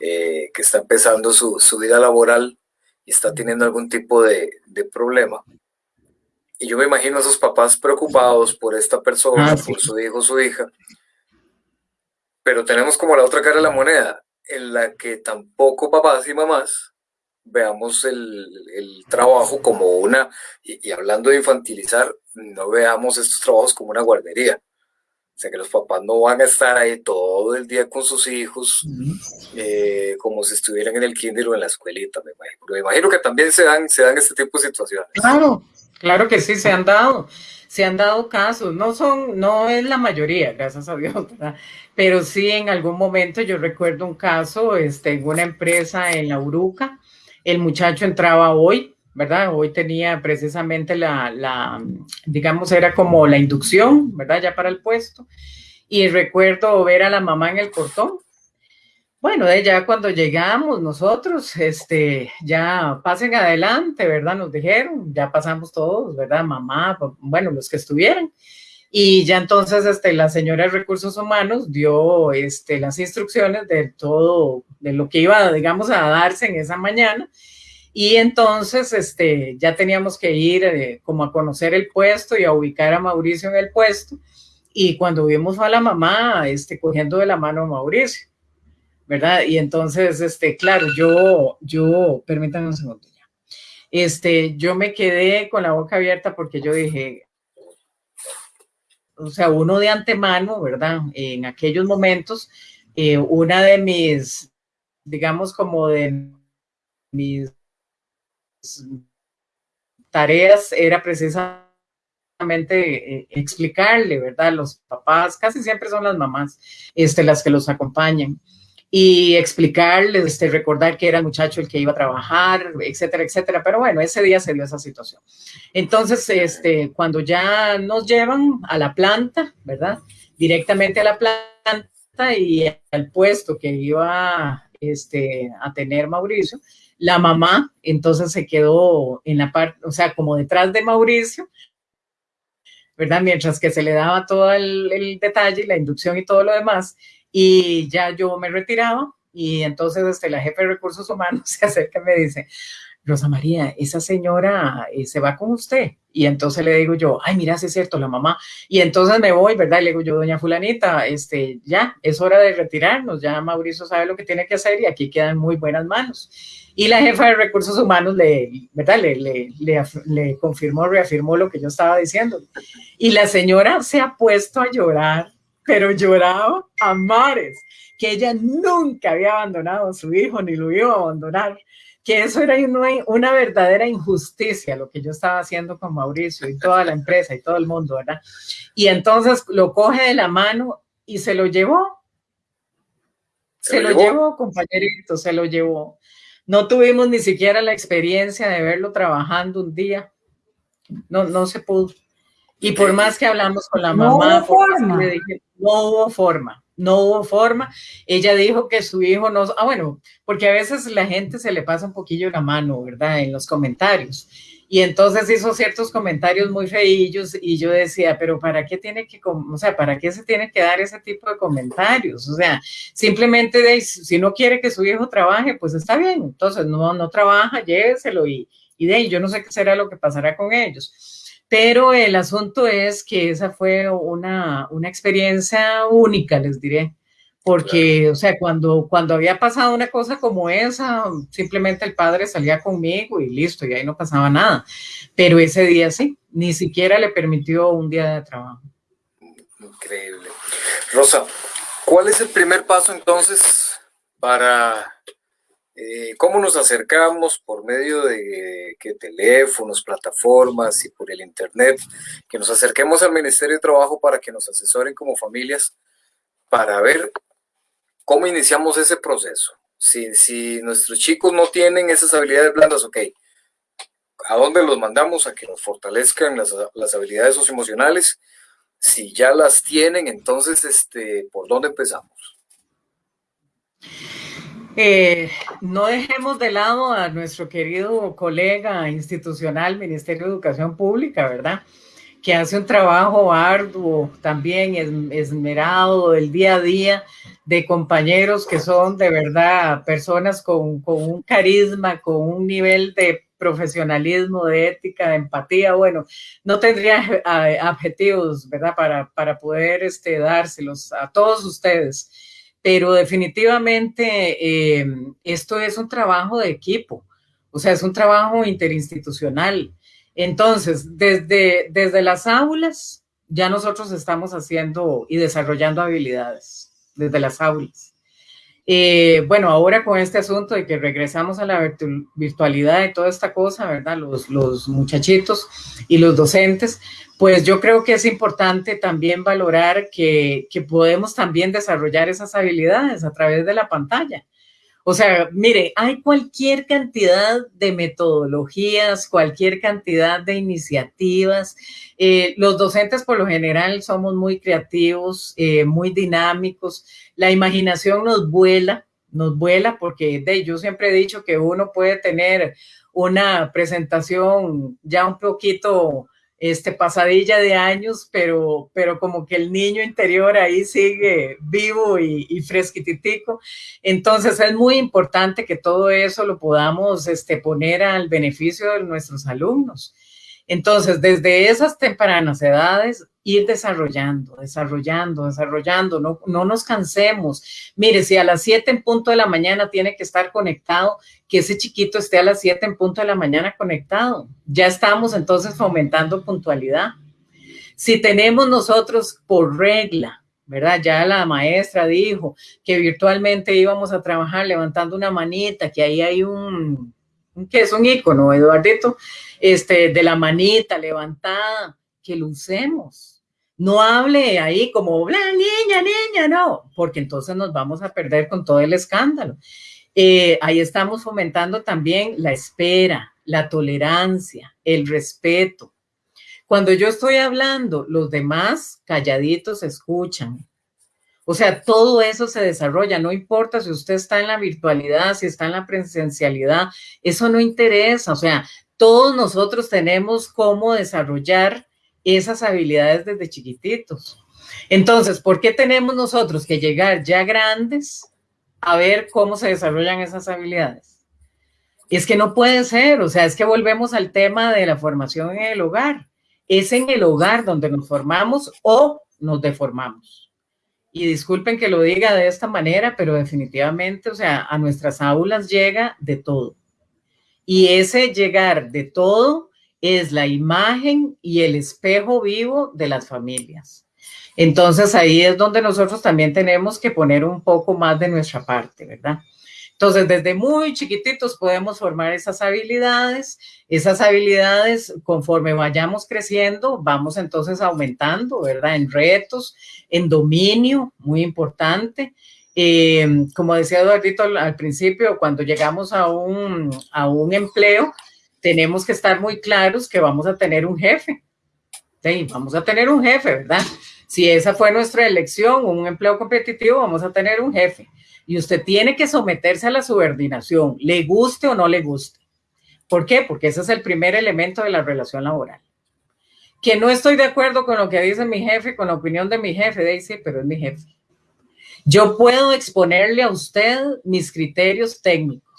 eh, que está empezando su, su vida laboral, y está teniendo algún tipo de, de problema. Y yo me imagino a esos papás preocupados por esta persona, ah, por su hijo su hija. Pero tenemos como la otra cara de la moneda, en la que tampoco papás y mamás veamos el, el trabajo como una, y, y, hablando de infantilizar, no veamos estos trabajos como una guardería. Sea que los papás no van a estar ahí todo el día con sus hijos, eh, como si estuvieran en el kinder o en la escuelita, me imagino. me imagino que también se dan, se dan este tipo de situaciones. Claro, claro que sí, se han dado, se han dado casos, no son, no es la mayoría, gracias a Dios, pero sí en algún momento yo recuerdo un caso este, en una empresa en la Uruca, el muchacho entraba hoy, ¿verdad? Hoy tenía precisamente la, digamos, era como la inducción, ¿verdad? Ya para el puesto. Y recuerdo ver a la mamá en el portón. Bueno, ya cuando llegamos nosotros, este, ya pasen adelante, ¿verdad? Nos dijeron, ya pasamos todos, ¿verdad? Mamá, bueno, los que estuvieran. Y ya entonces este, la señora de Recursos Humanos dio este, las instrucciones de todo, de lo que iba, digamos, a darse en esa mañana y entonces este, ya teníamos que ir eh, como a conocer el puesto y a ubicar a Mauricio en el puesto. Y cuando vimos a la mamá este, cogiendo de la mano a Mauricio, ¿verdad? Y entonces, este, claro, yo, yo, permítanme un segundo ya. Este, yo me quedé con la boca abierta porque yo dije, o sea, uno de antemano, ¿verdad? En aquellos momentos, eh, una de mis, digamos, como de mis tareas era precisamente eh, explicarle, ¿verdad? Los papás, casi siempre son las mamás, este, las que los acompañan, y explicarles, este, recordar que era el muchacho el que iba a trabajar, etcétera, etcétera. Pero bueno, ese día se dio esa situación. Entonces, este, cuando ya nos llevan a la planta, ¿verdad? Directamente a la planta y al puesto que iba este, a tener Mauricio, la mamá entonces se quedó en la parte, o sea, como detrás de Mauricio, ¿verdad? Mientras que se le daba todo el, detalle, la inducción y todo lo demás, y ya yo me retiraba, y entonces este, la jefe de recursos humanos se acerca y me dice, Rosa María, esa señora eh, se va con usted. Y entonces le digo yo, ay, mira, sí es cierto, la mamá. Y entonces me voy, ¿verdad? Y le digo yo, doña fulanita, este, ya, es hora de retirarnos, ya Mauricio sabe lo que tiene que hacer y aquí quedan muy buenas manos. Y la jefa de recursos humanos le, ¿verdad? Le, le, le, confirmó, reafirmó lo que yo estaba diciendo. Y la señora se ha puesto a llorar, pero lloraba a mares, que ella nunca había abandonado a su hijo ni lo iba a abandonar, que eso era una, una verdadera injusticia lo que yo estaba haciendo con Mauricio y toda la empresa y todo el mundo, ¿verdad? Y entonces lo coge de la mano y se lo llevó. Se, lo, llevó, compañerito, se lo llevó. No tuvimos ni siquiera la experiencia de verlo trabajando un día. No, no se pudo. Y por más que hablamos con la mamá, no hubo forma. no hubo forma, no hubo forma. Ella dijo que su hijo no, ah, bueno, porque a veces la gente se le pasa un poquillo la mano, ¿verdad? En los comentarios. Y entonces hizo ciertos comentarios muy feillos y yo decía, pero ¿para qué tiene que, o sea, para qué se tiene que dar ese tipo de comentarios? O sea, simplemente de, si no quiere que su hijo trabaje, pues está bien, entonces no, no trabaja, lléveselo y, y de ahí yo no sé qué será lo que pasará con ellos. Pero el asunto es que esa fue una, una experiencia única, les diré porque, o sea, cuando, cuando había pasado una cosa como esa, simplemente el padre salía conmigo y listo, y ahí no pasaba nada. Pero ese día sí, ni siquiera le permitió un día de trabajo. Increíble. Rosa, ¿cuál es el primer paso entonces para eh, cómo nos acercamos por medio de teléfonos, plataformas y por el internet, que nos acerquemos al Ministerio de Trabajo para que nos asesoren como familias para ver ¿Cómo iniciamos ese proceso? Si, si nuestros chicos no tienen esas habilidades blandas, ok, ¿a dónde los mandamos? A que nos fortalezcan las, las habilidades socioemocionales. Si ya las tienen, entonces, este, ¿por dónde empezamos? Eh, no dejemos de lado a nuestro querido colega institucional, Ministerio de Educación Pública, ¿verdad? Que hace un trabajo arduo, también esmerado, el día a día, de compañeros que son de verdad personas con, un carisma, con un nivel de profesionalismo, de ética, de empatía, bueno, no tendría objetivos, ¿verdad? Para, para poder este, dárselos a todos ustedes. Pero definitivamente eh, esto es un trabajo de equipo, o sea, es un trabajo interinstitucional. Entonces, desde, desde las aulas, ya nosotros estamos haciendo y desarrollando habilidades desde las aulas. Eh, bueno, ahora con este asunto de que regresamos a la virtualidad y toda esta cosa, ¿verdad? Los, muchachitos y los docentes, pues yo creo que es importante también valorar que podemos también desarrollar esas habilidades a través de la pantalla. O sea, mire, hay cualquier cantidad de metodologías, cualquier cantidad de iniciativas. Eh, los docentes por lo general somos muy creativos, eh, muy dinámicos. La imaginación nos vuela, nos vuela porque de, yo siempre he dicho que uno puede tener una presentación ya un poquito este, pasadilla de años, pero, pero como que el niño interior ahí sigue vivo y, y fresquititico. Entonces es muy importante que todo eso lo podamos este, poner al beneficio de nuestros alumnos. Entonces, desde esas tempranas edades, ir desarrollando, desarrollando, desarrollando, no, no nos cansemos. Mire, si a las 7 en punto de la mañana tiene que estar conectado, que ese chiquito esté a las 7 en punto de la mañana conectado. Ya estamos entonces fomentando puntualidad. Si tenemos nosotros por regla, ¿verdad? Ya la maestra dijo que virtualmente íbamos a trabajar levantando una manita, que ahí hay un, que es un icono, Eduardito, este, de la manita levantada, que lo usemos. No hable ahí como, niña, niña, no, porque entonces nos vamos a perder con todo el escándalo. Eh, ahí estamos fomentando también la espera, la tolerancia, el respeto. Cuando yo estoy hablando, los demás calladitos escuchan. O sea, todo eso se desarrolla, no importa si usted está en la virtualidad, si está en la presencialidad, eso no interesa. O sea, todos nosotros tenemos cómo desarrollar esas habilidades desde chiquititos. Entonces, ¿por qué tenemos nosotros que llegar ya grandes a ver cómo se desarrollan esas habilidades? Es que no puede ser, o sea, es que volvemos al tema de la formación en el hogar. Es en el hogar donde nos formamos o nos deformamos. Y disculpen que lo diga de esta manera, pero definitivamente, o sea, a nuestras aulas llega de todo. Y ese llegar de todo es la imagen y el espejo vivo de las familias. Entonces ahí es donde nosotros también tenemos que poner un poco más de nuestra parte, ¿verdad? Entonces, desde muy chiquititos podemos formar esas habilidades. Esas habilidades, conforme vayamos creciendo, vamos entonces aumentando, ¿verdad? En retos, en dominio, muy importante. Eh, como decía Eduardito al, principio, cuando llegamos a un, a un empleo, tenemos que estar muy claros que vamos a tener un jefe. Vamos a tener un jefe, ¿verdad? Si esa fue nuestra elección, un empleo competitivo, vamos a tener un jefe. Y usted tiene que someterse a la subordinación, le guste o no le guste. ¿Por qué? Porque ese es el primer elemento de la relación laboral. Que no estoy de acuerdo con lo que dice mi jefe, con la opinión de mi jefe, Daisy, pero es mi jefe. Yo puedo exponerle a usted mis criterios técnicos,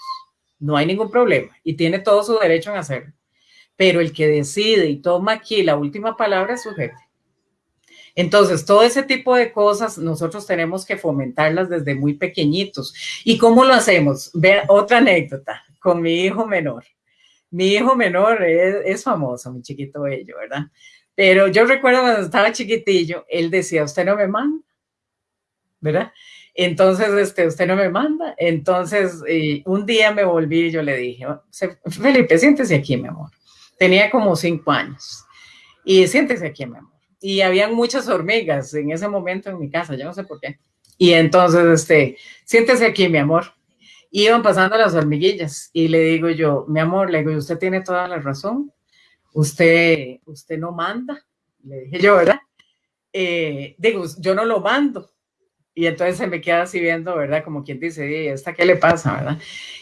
no hay ningún problema y tiene todo su derecho en hacerlo. Pero el que decide y toma aquí la última palabra es su jefe. Entonces, todo ese tipo de cosas nosotros tenemos que fomentarlas desde muy pequeñitos. ¿Y cómo lo hacemos? Ve otra anécdota con mi hijo menor. Mi hijo menor es, es famoso, mi chiquito bello, ¿verdad? Pero yo recuerdo cuando estaba chiquitillo, él decía, usted no me manda ¿verdad? Entonces, este, usted no me manda. Entonces, un día me volví y yo le dije, Felipe, siéntese aquí, mi amor. Tenía como cinco años. Y siéntese aquí, mi amor. Y habían muchas hormigas en ese momento en mi casa, yo no sé por qué. Y entonces, este, siéntese aquí, mi amor. Iban pasando las hormiguillas y le digo yo, mi amor, le digo, usted tiene toda la razón. Usted, usted no manda. Le dije yo, ¿verdad? Eh, digo, yo no lo mando y entonces se me queda así viendo, ¿verdad? Como quien dice, ¿y esta qué le pasa, verdad?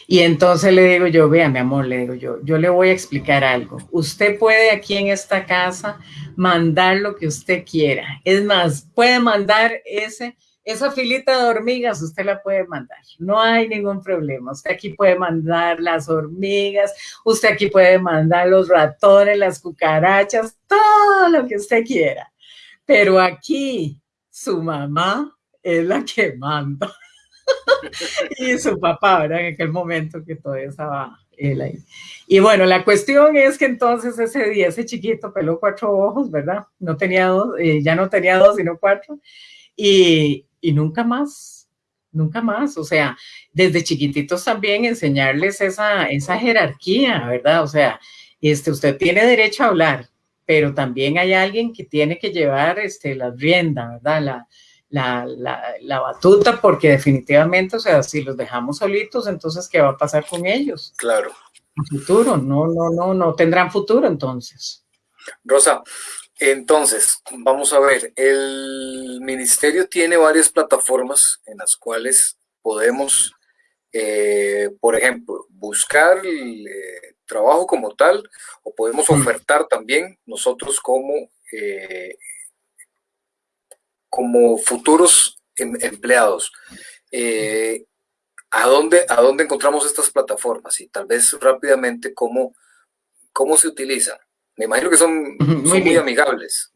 Y entonces le digo yo, vea, mi amor, le digo yo, yo le voy a explicar algo. Usted puede aquí en esta casa mandar lo que usted quiera. Es más, puede mandar ese, esa filita de hormigas, usted la puede mandar. No hay ningún problema. Usted aquí puede mandar las hormigas, usted aquí puede mandar los ratones, las cucarachas, todo lo que usted quiera. Pero aquí, su mamá es la que manda. y su papá, ¿verdad? En aquel momento que todavía estaba Y bueno, la cuestión es que entonces ese día, ese chiquito peló cuatro ojos, ¿verdad? No tenía dos, eh, ya no tenía dos, sino cuatro. Y, y nunca más, nunca más. O sea, desde chiquititos también enseñarles esa, esa jerarquía, ¿verdad? O sea, este, usted tiene derecho a hablar, pero también hay alguien que tiene que llevar este, la rienda, ¿verdad? La, la, la, batuta, porque definitivamente, o sea, si los dejamos solitos, entonces, ¿qué va a pasar con ellos? Claro. Futuro, no, no, no, no tendrán futuro entonces. Rosa, entonces, vamos a ver, el ministerio tiene varias plataformas en las cuales podemos, eh, por ejemplo, buscar eh, trabajo como tal, o podemos mm. ofertar también nosotros como eh, como futuros em, empleados. Eh, ¿a, dónde, ¿A dónde encontramos estas plataformas? Y tal vez rápidamente, ¿cómo, cómo se utilizan? Me imagino que son muy, amigables.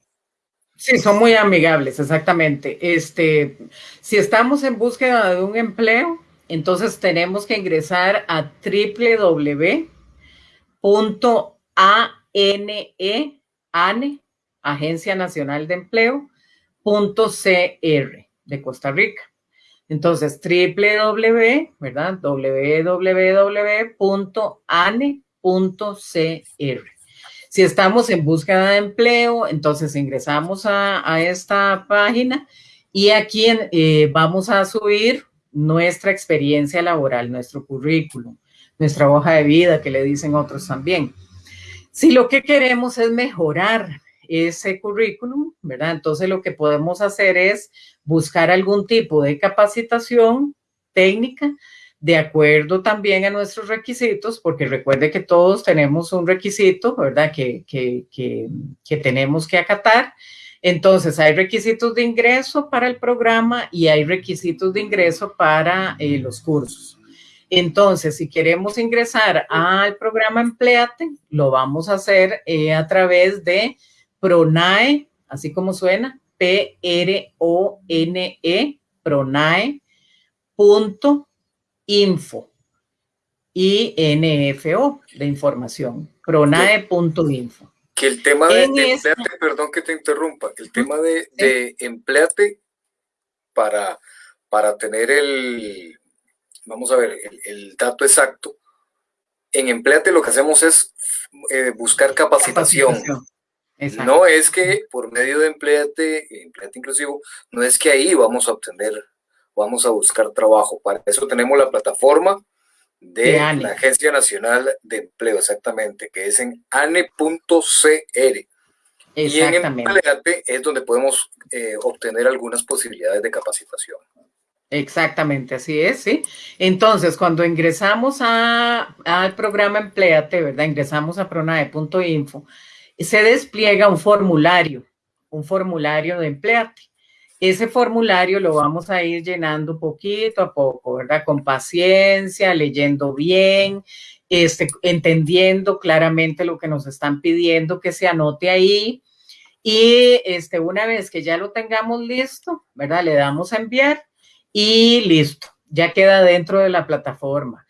Sí, son muy amigables, exactamente. Este, si estamos en búsqueda de un empleo, entonces tenemos que ingresar a www.ane, ANE, Agencia Nacional de Empleo, .cr de Costa Rica. Entonces, www, ¿verdad? www.ane.cr. Si estamos en búsqueda de empleo, entonces ingresamos a, esta página y aquí eh, vamos a subir nuestra experiencia laboral, nuestro currículum, nuestra hoja de vida, que le dicen otros también. Si lo que queremos es mejorar ese currículum, ¿verdad? Entonces lo que podemos hacer es buscar algún tipo de capacitación técnica de acuerdo también a nuestros requisitos, porque recuerde que todos tenemos un requisito, ¿verdad? Que, que, que, tenemos que acatar. Entonces, hay requisitos de ingreso para el programa y hay requisitos de ingreso para eh, los cursos. Entonces, si queremos ingresar al programa Empleate, lo vamos a hacer eh, a través de Pronae, así como suena, P-R-O-N-E, pronae.info y N-F-O de información, pronae.info. Que el tema de, empleate, perdón que te interrumpa, el tema de, de empleate para, para tener el, vamos a ver, el, dato exacto, en empleate lo que hacemos es eh, buscar capacitación. No es que por medio de empleate, empleate inclusivo, no es que ahí vamos a obtener, vamos a buscar trabajo. Para eso tenemos la plataforma de, la Agencia Nacional de Empleo, exactamente, que es en ane.cr. Y en Empleate es donde podemos eh, obtener algunas posibilidades de capacitación. Exactamente, así es, sí. Entonces, cuando ingresamos a, al programa Empleate, ¿verdad? Ingresamos a pronae.info se despliega un formulario, un formulario de empleate. Ese formulario lo vamos a ir llenando poquito a poco, ¿verdad? Con paciencia, leyendo bien, este, entendiendo claramente lo que nos están pidiendo que se anote ahí. Y este, una vez que ya lo tengamos listo, ¿verdad? Le damos a enviar y listo, ya queda dentro de la plataforma.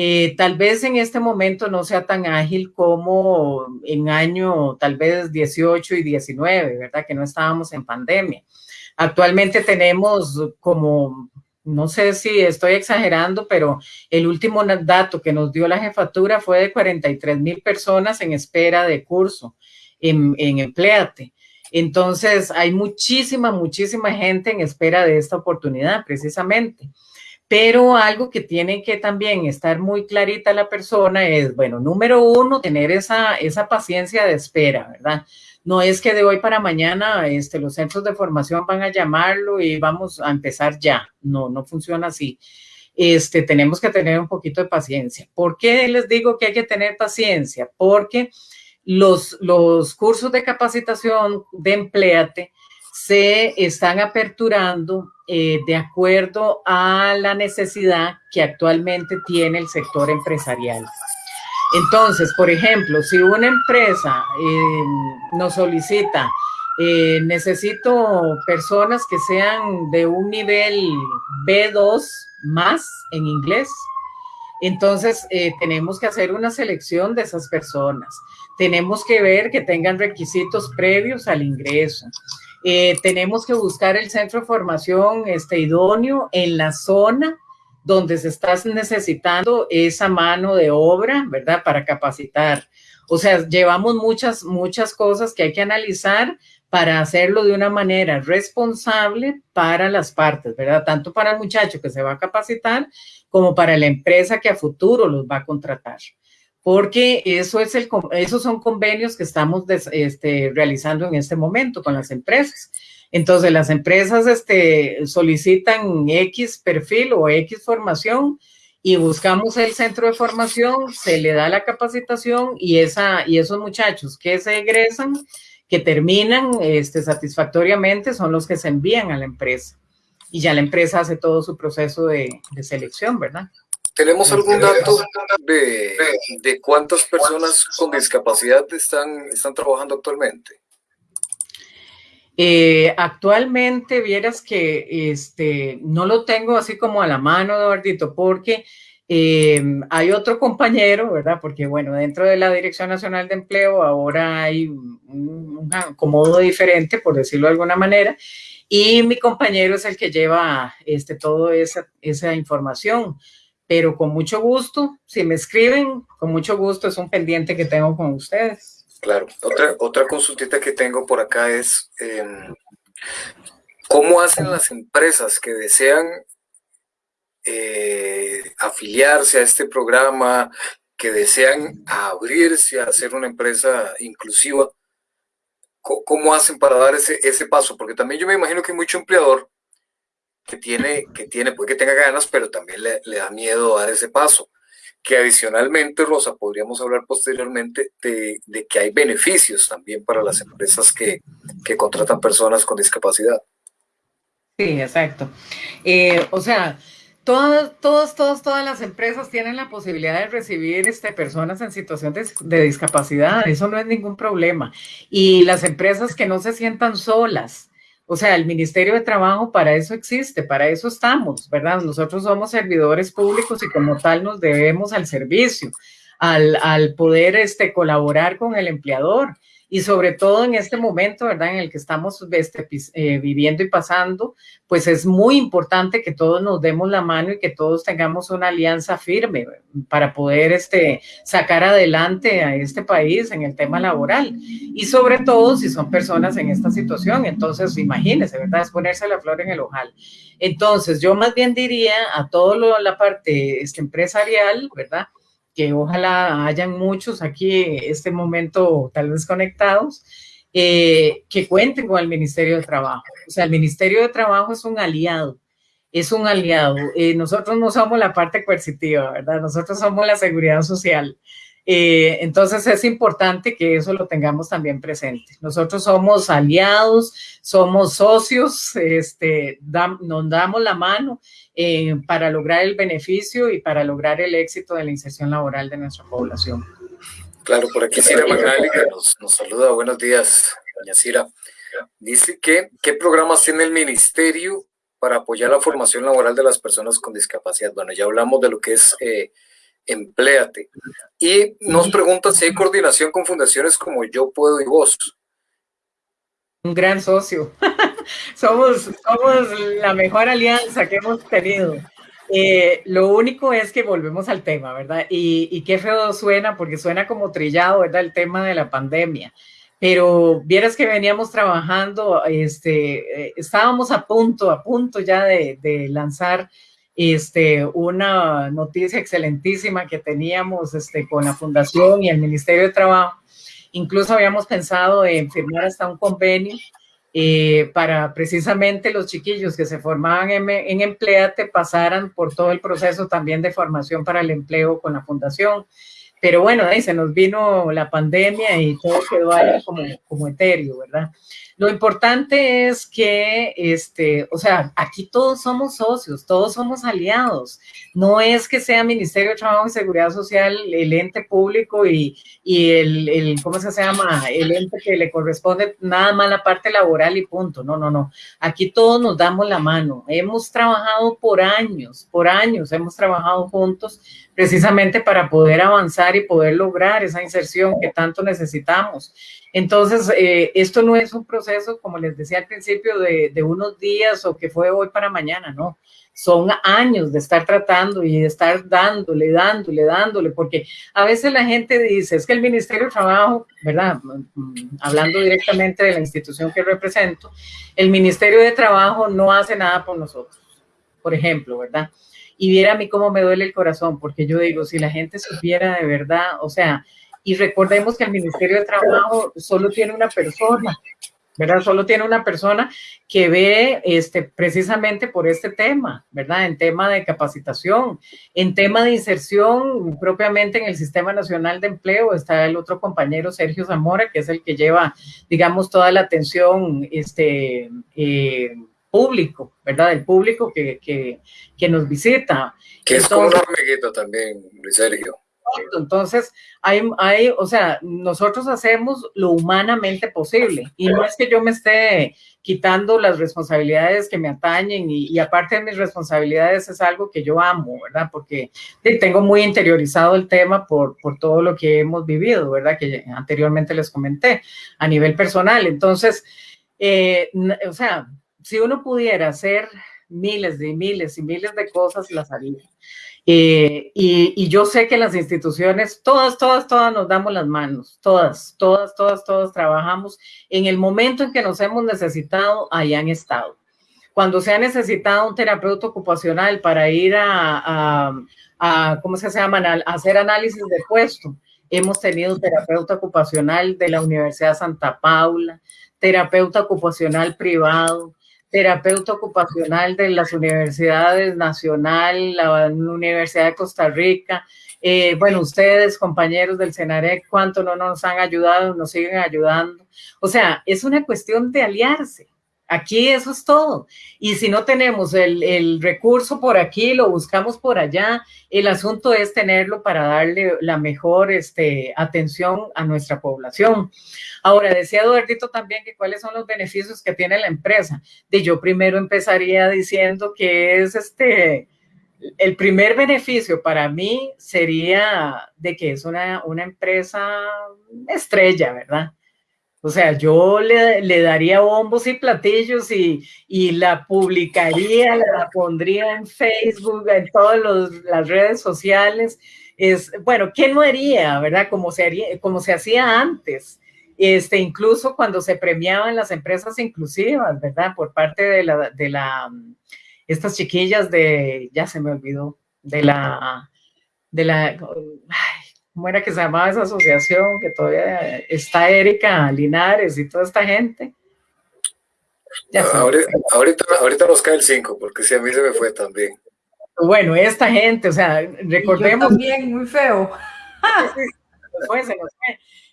Eh, tal vez en este momento no sea tan ágil como en año tal vez 18 y 19, ¿verdad? Que no estábamos en pandemia. Actualmente tenemos como, no sé si estoy exagerando, pero el último dato que nos dio la jefatura fue de 43 mil personas en espera de curso en, en Empleate. Entonces, hay muchísima, muchísima gente en espera de esta oportunidad, precisamente. Pero algo que tiene que también estar muy clarita la persona es, bueno, número uno, tener esa, esa paciencia de espera, ¿verdad? No es que de hoy para mañana este, los centros de formación van a llamarlo y vamos a empezar ya. No, no funciona así. Este, tenemos que tener un poquito de paciencia. ¿Por qué les digo que hay que tener paciencia? Porque los, los cursos de capacitación de Empleate se están aperturando eh, de acuerdo a la necesidad que actualmente tiene el sector empresarial. Entonces, por ejemplo, si una empresa eh, nos solicita, eh, necesito personas que sean de un nivel B2 más en inglés, Entonces, eh, tenemos que hacer una selección de esas personas. Tenemos que ver que tengan requisitos previos al ingreso. Eh, tenemos que buscar el centro de formación este, idóneo en la zona donde se está necesitando esa mano de obra, ¿verdad? Para capacitar. O sea, llevamos muchas, muchas cosas que hay que analizar para hacerlo de una manera responsable para las partes, ¿verdad? Tanto para el muchacho que se va a capacitar como para la empresa que a futuro los va a contratar. Porque eso es el, esos son convenios que estamos este, realizando en este momento con las empresas. Entonces, las empresas este, solicitan X perfil o X formación y buscamos el centro de formación, se le da la capacitación y, esa, y esos muchachos que se egresan, que terminan este, satisfactoriamente, son los que se envían a la empresa. Y ya la empresa hace todo su proceso de, selección, ¿verdad? ¿Tenemos algún dato de, de, cuántas personas con discapacidad están, están trabajando actualmente? Eh, actualmente, vieras que este, no lo tengo así como a la mano, Eduardito, porque eh, hay otro compañero, ¿verdad? Porque, bueno, dentro de la Dirección Nacional de Empleo ahora hay un, acomodo diferente, por decirlo de alguna manera, y mi compañero es el que lleva este, toda esa, esa información. Pero con mucho gusto, si me escriben, con mucho gusto, es un pendiente que tengo con ustedes. Claro, otra, otra consultita que tengo por acá es, em, ¿cómo hacen las empresas que desean eh, afiliarse a este programa, que desean abrirse a ser una empresa inclusiva? ¿Cómo hacen para dar ese, ese paso? Porque también yo me imagino que mucho empleador que tiene, que tiene, puede que tenga ganas, pero también le, da miedo dar ese paso que adicionalmente, Rosa, podríamos hablar posteriormente de, que hay beneficios también para las empresas que, contratan personas con discapacidad. Sí, exacto. Eh, o sea, todas, todas, todas, todas las empresas tienen la posibilidad de recibir este, personas en situación de, de, discapacidad. Eso no es ningún problema. Y las empresas que no se sientan solas, o sea, el Ministerio de Trabajo para eso existe, para eso estamos, ¿verdad? Nosotros somos servidores públicos y como tal nos debemos al servicio, al, al poder este, colaborar con el empleador y sobre todo en este momento, ¿verdad? En el que estamos este, eh, viviendo y pasando, pues es muy importante que todos nos demos la mano y que todos tengamos una alianza firme para poder este, sacar adelante a este país en el tema laboral. Y sobre todo si son personas en esta situación, entonces imagínense, ¿verdad? Es ponerse la flor en el ojal. Entonces yo más bien diría a toda la parte este, empresarial, ¿verdad? Que ojalá hayan muchos aquí este momento tal vez conectados, eh, que cuenten con el Ministerio de Trabajo. O sea, el Ministerio de Trabajo es un aliado, es un aliado. Eh, nosotros no somos la parte coercitiva, ¿verdad? Nosotros somos la seguridad social. Eh, entonces es importante que eso lo tengamos también presente. Nosotros somos aliados, somos socios, este, nos damos la mano eh, para lograr el beneficio y para lograr el éxito de la inserción laboral de nuestra población. Claro, por aquí Cira Magali nos, nos saluda. Buenos días, doña Cira. Dice que, ¿qué programas tiene el ministerio para apoyar la formación laboral de las personas con discapacidad? Bueno, ya hablamos de lo que es eh, Empléate. Y nos pregunta si hay coordinación con fundaciones como Yo Puedo y Vos. Un gran socio. somos, somos la mejor alianza que hemos tenido. Eh, lo único es que volvemos al tema, ¿verdad? Y, y, qué feo suena, porque suena como trillado, ¿verdad? El tema de la pandemia. Pero vieras que veníamos trabajando, este, eh, estábamos a punto, a punto ya de, de lanzar este, una noticia excelentísima que teníamos este, con la Fundación y el Ministerio de Trabajo. Incluso habíamos pensado en firmar hasta un convenio eh, para precisamente los chiquillos que se formaban en, en Empleate pasaran por todo el proceso también de formación para el empleo con la Fundación. Pero bueno, ahí se nos vino la pandemia y todo quedó ahí como, como etéreo, ¿verdad? Lo importante es que, este, o sea, aquí todos somos socios, todos somos aliados. No es que sea Ministerio de Trabajo y Seguridad Social el ente público y, y el, el, ¿cómo se llama? El ente que le corresponde nada más la parte laboral y punto. No, no, no. Aquí todos nos damos la mano. Hemos trabajado por años, por años hemos trabajado juntos precisamente para poder avanzar y poder lograr esa inserción que tanto necesitamos. Entonces, eh, esto no es un proceso, como les decía al principio, de, unos días o que fue hoy para mañana, no son años de estar tratando y de estar dándole, dándole, dándole, porque a veces la gente dice, es que el Ministerio de Trabajo, ¿verdad? Mm, hablando directamente de la institución que represento, el Ministerio de Trabajo no hace nada por nosotros, por ejemplo, ¿verdad? Y viera a mí cómo me duele el corazón, porque yo digo, si la gente supiera de verdad, o sea, y recordemos que el Ministerio de Trabajo solo tiene una persona, ¿verdad? Solo tiene una persona que ve este, precisamente por este tema, ¿verdad? En tema de capacitación, en tema de inserción propiamente en el Sistema Nacional de Empleo, está el otro compañero Sergio Zamora, que es el que lleva, digamos, toda la atención este, eh, público, ¿verdad? El público que, que, que nos visita. Que es como un hormiguito también, Luis Sergio. Entonces, hay, hay, o sea, nosotros hacemos lo humanamente posible y no es que yo me esté quitando las responsabilidades que me atañen y, aparte de mis responsabilidades es algo que yo amo, ¿verdad? Porque tengo muy interiorizado el tema por, por todo lo que hemos vivido, ¿verdad? Que anteriormente les comenté a nivel personal. Entonces, eh, o sea, si uno pudiera hacer miles y miles y miles de cosas, las haría. Eh, y, yo sé que las instituciones, todas, todas, todas nos damos las manos, todas, todas, todas, todas trabajamos. En el momento en que nos hemos necesitado, ahí han estado. Cuando se ha necesitado un terapeuta ocupacional para ir a, a, ¿cómo se llama? A hacer análisis de puesto, hemos tenido terapeuta ocupacional de la Universidad Santa Paula, terapeuta ocupacional privado, terapeuta ocupacional de las universidades nacional, la Universidad de Costa Rica. Eh, bueno, ustedes, compañeros del CENAREC, cuánto no nos han ayudado, nos siguen ayudando. O sea, es una cuestión de aliarse. Aquí eso es todo. Y si no tenemos el, recurso por aquí, lo buscamos por allá. El asunto es tenerlo para darle la mejor este, atención a nuestra población. Ahora, decía Eduardito también que cuáles son los beneficios que tiene la empresa. De yo primero empezaría diciendo que es este, el primer beneficio para mí sería de que es una, una empresa estrella, ¿verdad? O sea, yo le, daría bombos y platillos y, la publicaría, la pondría en Facebook, en todas las redes sociales. Es, bueno, ¿qué no haría, verdad? Como se, haría, como se hacía antes. Este, incluso cuando se premiaban las empresas inclusivas, ¿verdad? Por parte de la, de la, estas chiquillas de, ya se me olvidó, de la, de la, ¿cómo era que se llamaba esa asociación? Que todavía está Erika Linares y toda esta gente. ahorita, ahorita, nos cae el 5, porque si a mí se me fue también. Bueno, esta gente, o sea, recordemos. también, muy feo.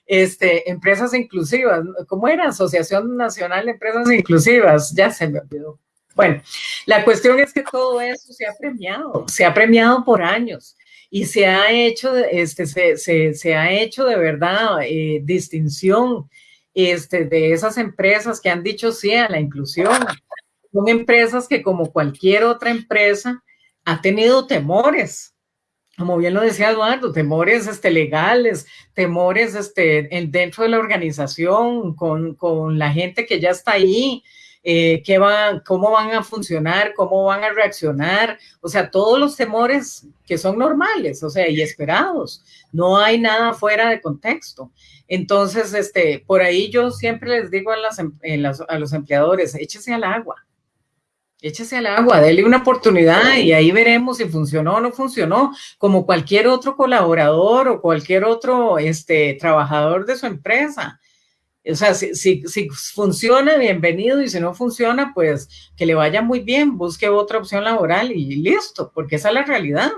Este, empresas inclusivas, ¿cómo era? Asociación Nacional de Empresas Inclusivas, ya se me olvidó. Bueno, la cuestión es que todo eso se ha premiado, se ha premiado por años y se ha hecho, este, se, se, ha hecho de verdad eh, distinción este, de esas empresas que han dicho sí a la inclusión. Son empresas que como cualquier otra empresa ha tenido temores, como bien lo decía Eduardo, temores este, legales, temores este, dentro de la organización, con, con la gente que ya está ahí, eh, qué cómo van a funcionar, cómo van a reaccionar, o sea, todos los temores que son normales, o sea, y esperados. No hay nada fuera de contexto. Entonces, este, por ahí yo siempre les digo a, las, em, a los empleadores, échese al agua, échese al agua, déle una oportunidad y ahí veremos si funcionó o no funcionó, como cualquier otro colaborador o cualquier otro este, trabajador de su empresa. O sea, si, si, funciona, bienvenido, y si no funciona, pues que le vaya muy bien, busque otra opción laboral y listo, porque esa es la realidad.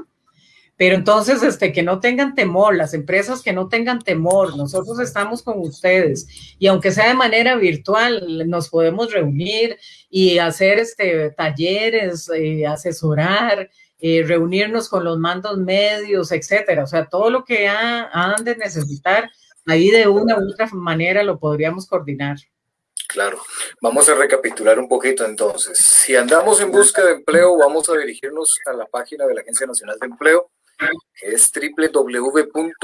Pero entonces, este, que no tengan temor, las empresas que no tengan temor, nosotros estamos con ustedes y aunque sea de manera virtual, nos podemos reunir y hacer este, talleres, eh, asesorar, eh, reunirnos con los mandos medios, etcétera. O sea, todo lo que han de necesitar, ahí de una u otra manera lo podríamos coordinar. Claro. Vamos a recapitular un poquito entonces. Si andamos en busca de empleo, vamos a dirigirnos a la página de la Agencia Nacional de Empleo que es www.ane.cr.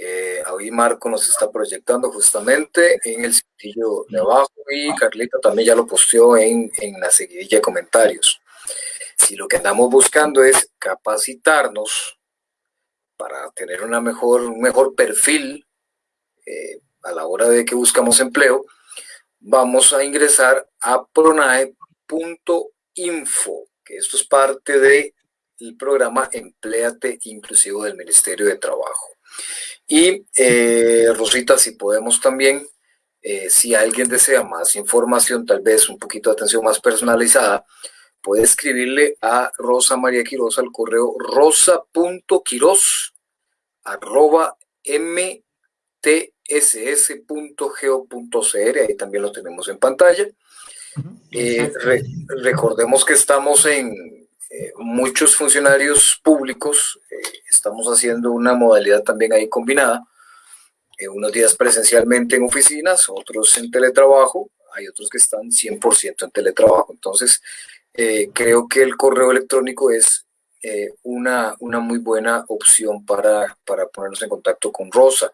Eh, ahí Marco nos está proyectando justamente en el sitio de abajo y Carlita también ya lo posteó en, en la seguidilla de comentarios. Si lo que andamos buscando es capacitarnos para tener mejor, un mejor perfil eh, a la hora de que buscamos empleo, vamos a ingresar a pronae.info, que esto es parte del programa Empleate Inclusivo del Ministerio de Trabajo. Y eh, Rosita, si podemos también, eh, si alguien desea más información, tal vez un poquito de atención más personalizada, puede escribirle a Rosa María Quiroz al correo rosa.quiroz arroba mtss.go.cr, ahí también lo tenemos en pantalla. Eh, recordemos que estamos en eh, muchos funcionarios públicos, eh, estamos haciendo una modalidad también ahí combinada, unos días presencialmente en oficinas, otros en teletrabajo, hay otros que están 100% en teletrabajo. Entonces, creo que el correo electrónico es eh, una, una, muy buena opción para, para, ponernos en contacto con Rosa.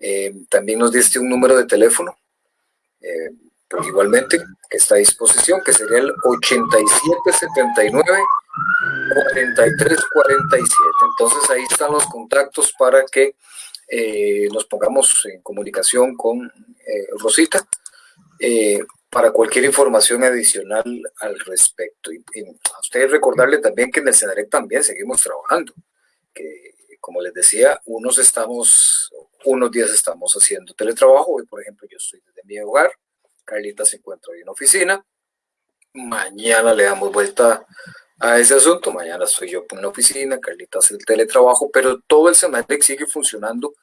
Eh, también nos diste un número de teléfono, eh, pero igualmente que está a disposición, que sería el 8779 4347. Entonces ahí están los contactos para que nos pongamos en comunicación con Rosita para cualquier información adicional al respecto. Y, a ustedes recordarle también que en el CENAREC también seguimos trabajando, que como les decía, unos estamos, unos días estamos haciendo teletrabajo, hoy por ejemplo yo estoy desde mi hogar, Carlita se encuentra hoy en oficina, mañana le damos vuelta a ese asunto, mañana estoy yo en la oficina, Carlita hace el teletrabajo, pero todo el CENAREC sigue funcionando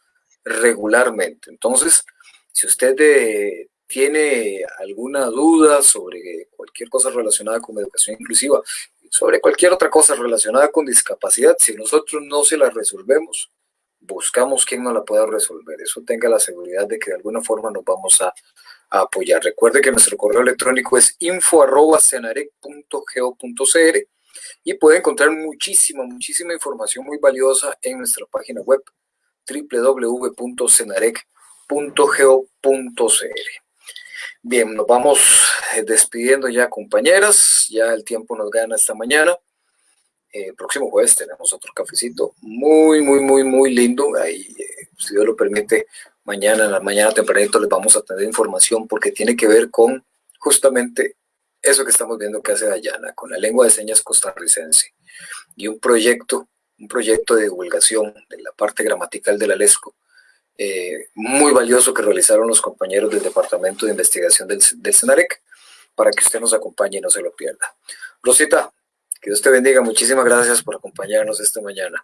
regularmente. Entonces, si usted de, tiene alguna duda sobre cualquier cosa relacionada con educación inclusiva, sobre cualquier otra cosa relacionada con discapacidad, si nosotros no se la resolvemos, buscamos quien nos la pueda resolver. Eso tenga la seguridad de que de alguna forma nos vamos a, apoyar. Recuerde que nuestro correo electrónico es info.cenarec.go.cr y puede encontrar muchísima, muchísima información muy valiosa en nuestra página web www.cenarec.go.cr. Bien, nos vamos eh, despidiendo ya, compañeras. Ya el tiempo nos gana esta mañana. Eh, próximo jueves tenemos otro cafecito muy, muy, muy, muy lindo. Eh, si Dios lo permite, mañana, en la mañana tempranito les vamos a tener información porque tiene que ver con justamente eso que estamos viendo que hace Dayana, con la lengua de señas costarricense y un proyecto, un proyecto de divulgación de la parte gramatical de la LESCO eh, muy valioso que realizaron los compañeros del Departamento de Investigación del, del CENAREC para que usted nos acompañe y no se lo pierda. Rosita, que Dios te bendiga. Muchísimas gracias por acompañarnos esta mañana.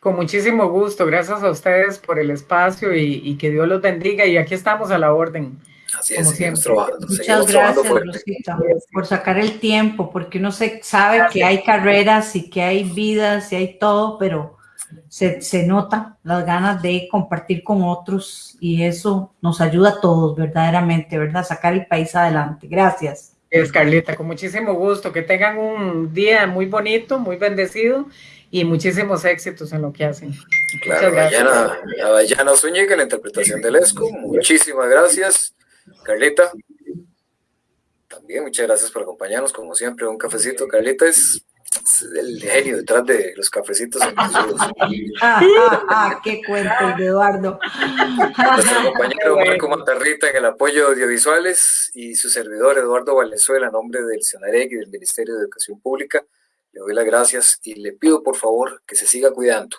Con muchísimo gusto. Gracias a ustedes por el espacio y, que Dios los bendiga. Y aquí estamos a la orden. Así es, Muchas gracias, Rosita, por sacar el tiempo, porque uno se sabe que hay carreras y que hay vidas y hay todo, pero se, se, nota las ganas de compartir con otros y eso nos ayuda a todos verdaderamente, ¿verdad? Sacar el país adelante. Gracias. Es Carlita, con muchísimo gusto. Que tengan un día muy bonito, muy bendecido y muchísimos éxitos en lo que hacen. Claro, mañana, Dayana Zúñiga, la interpretación del ESCO. Muchísimas gracias, Carlita. También muchas gracias por acompañarnos, como siempre, un cafecito. Carlita es el genio detrás de los cafecitos. ah, ah, ah, qué cuento de Eduardo. Nuestro compañero Marco Matarrita en el apoyo audiovisuales y su servidor Eduardo Valenzuela, a nombre del CENAREC y del Ministerio de Educación Pública, le doy las gracias y le pido por favor que se siga cuidando,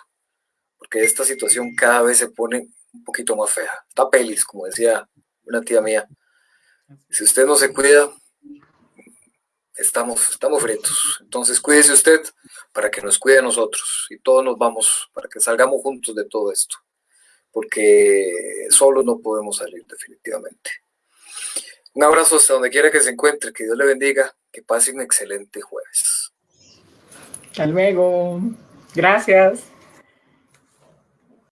porque esta situación cada vez se pone un poquito más fea. Está pelis, como decía una tía mía. Si usted no se cuida, estamos, estamos fritos. Entonces cuídese usted para que nos cuide a nosotros y todos nos vamos, para que salgamos juntos de todo esto, porque solos no podemos salir definitivamente. Un abrazo hasta donde quiera que se encuentre, que Dios le bendiga, que pase un excelente jueves. Hasta luego. Gracias.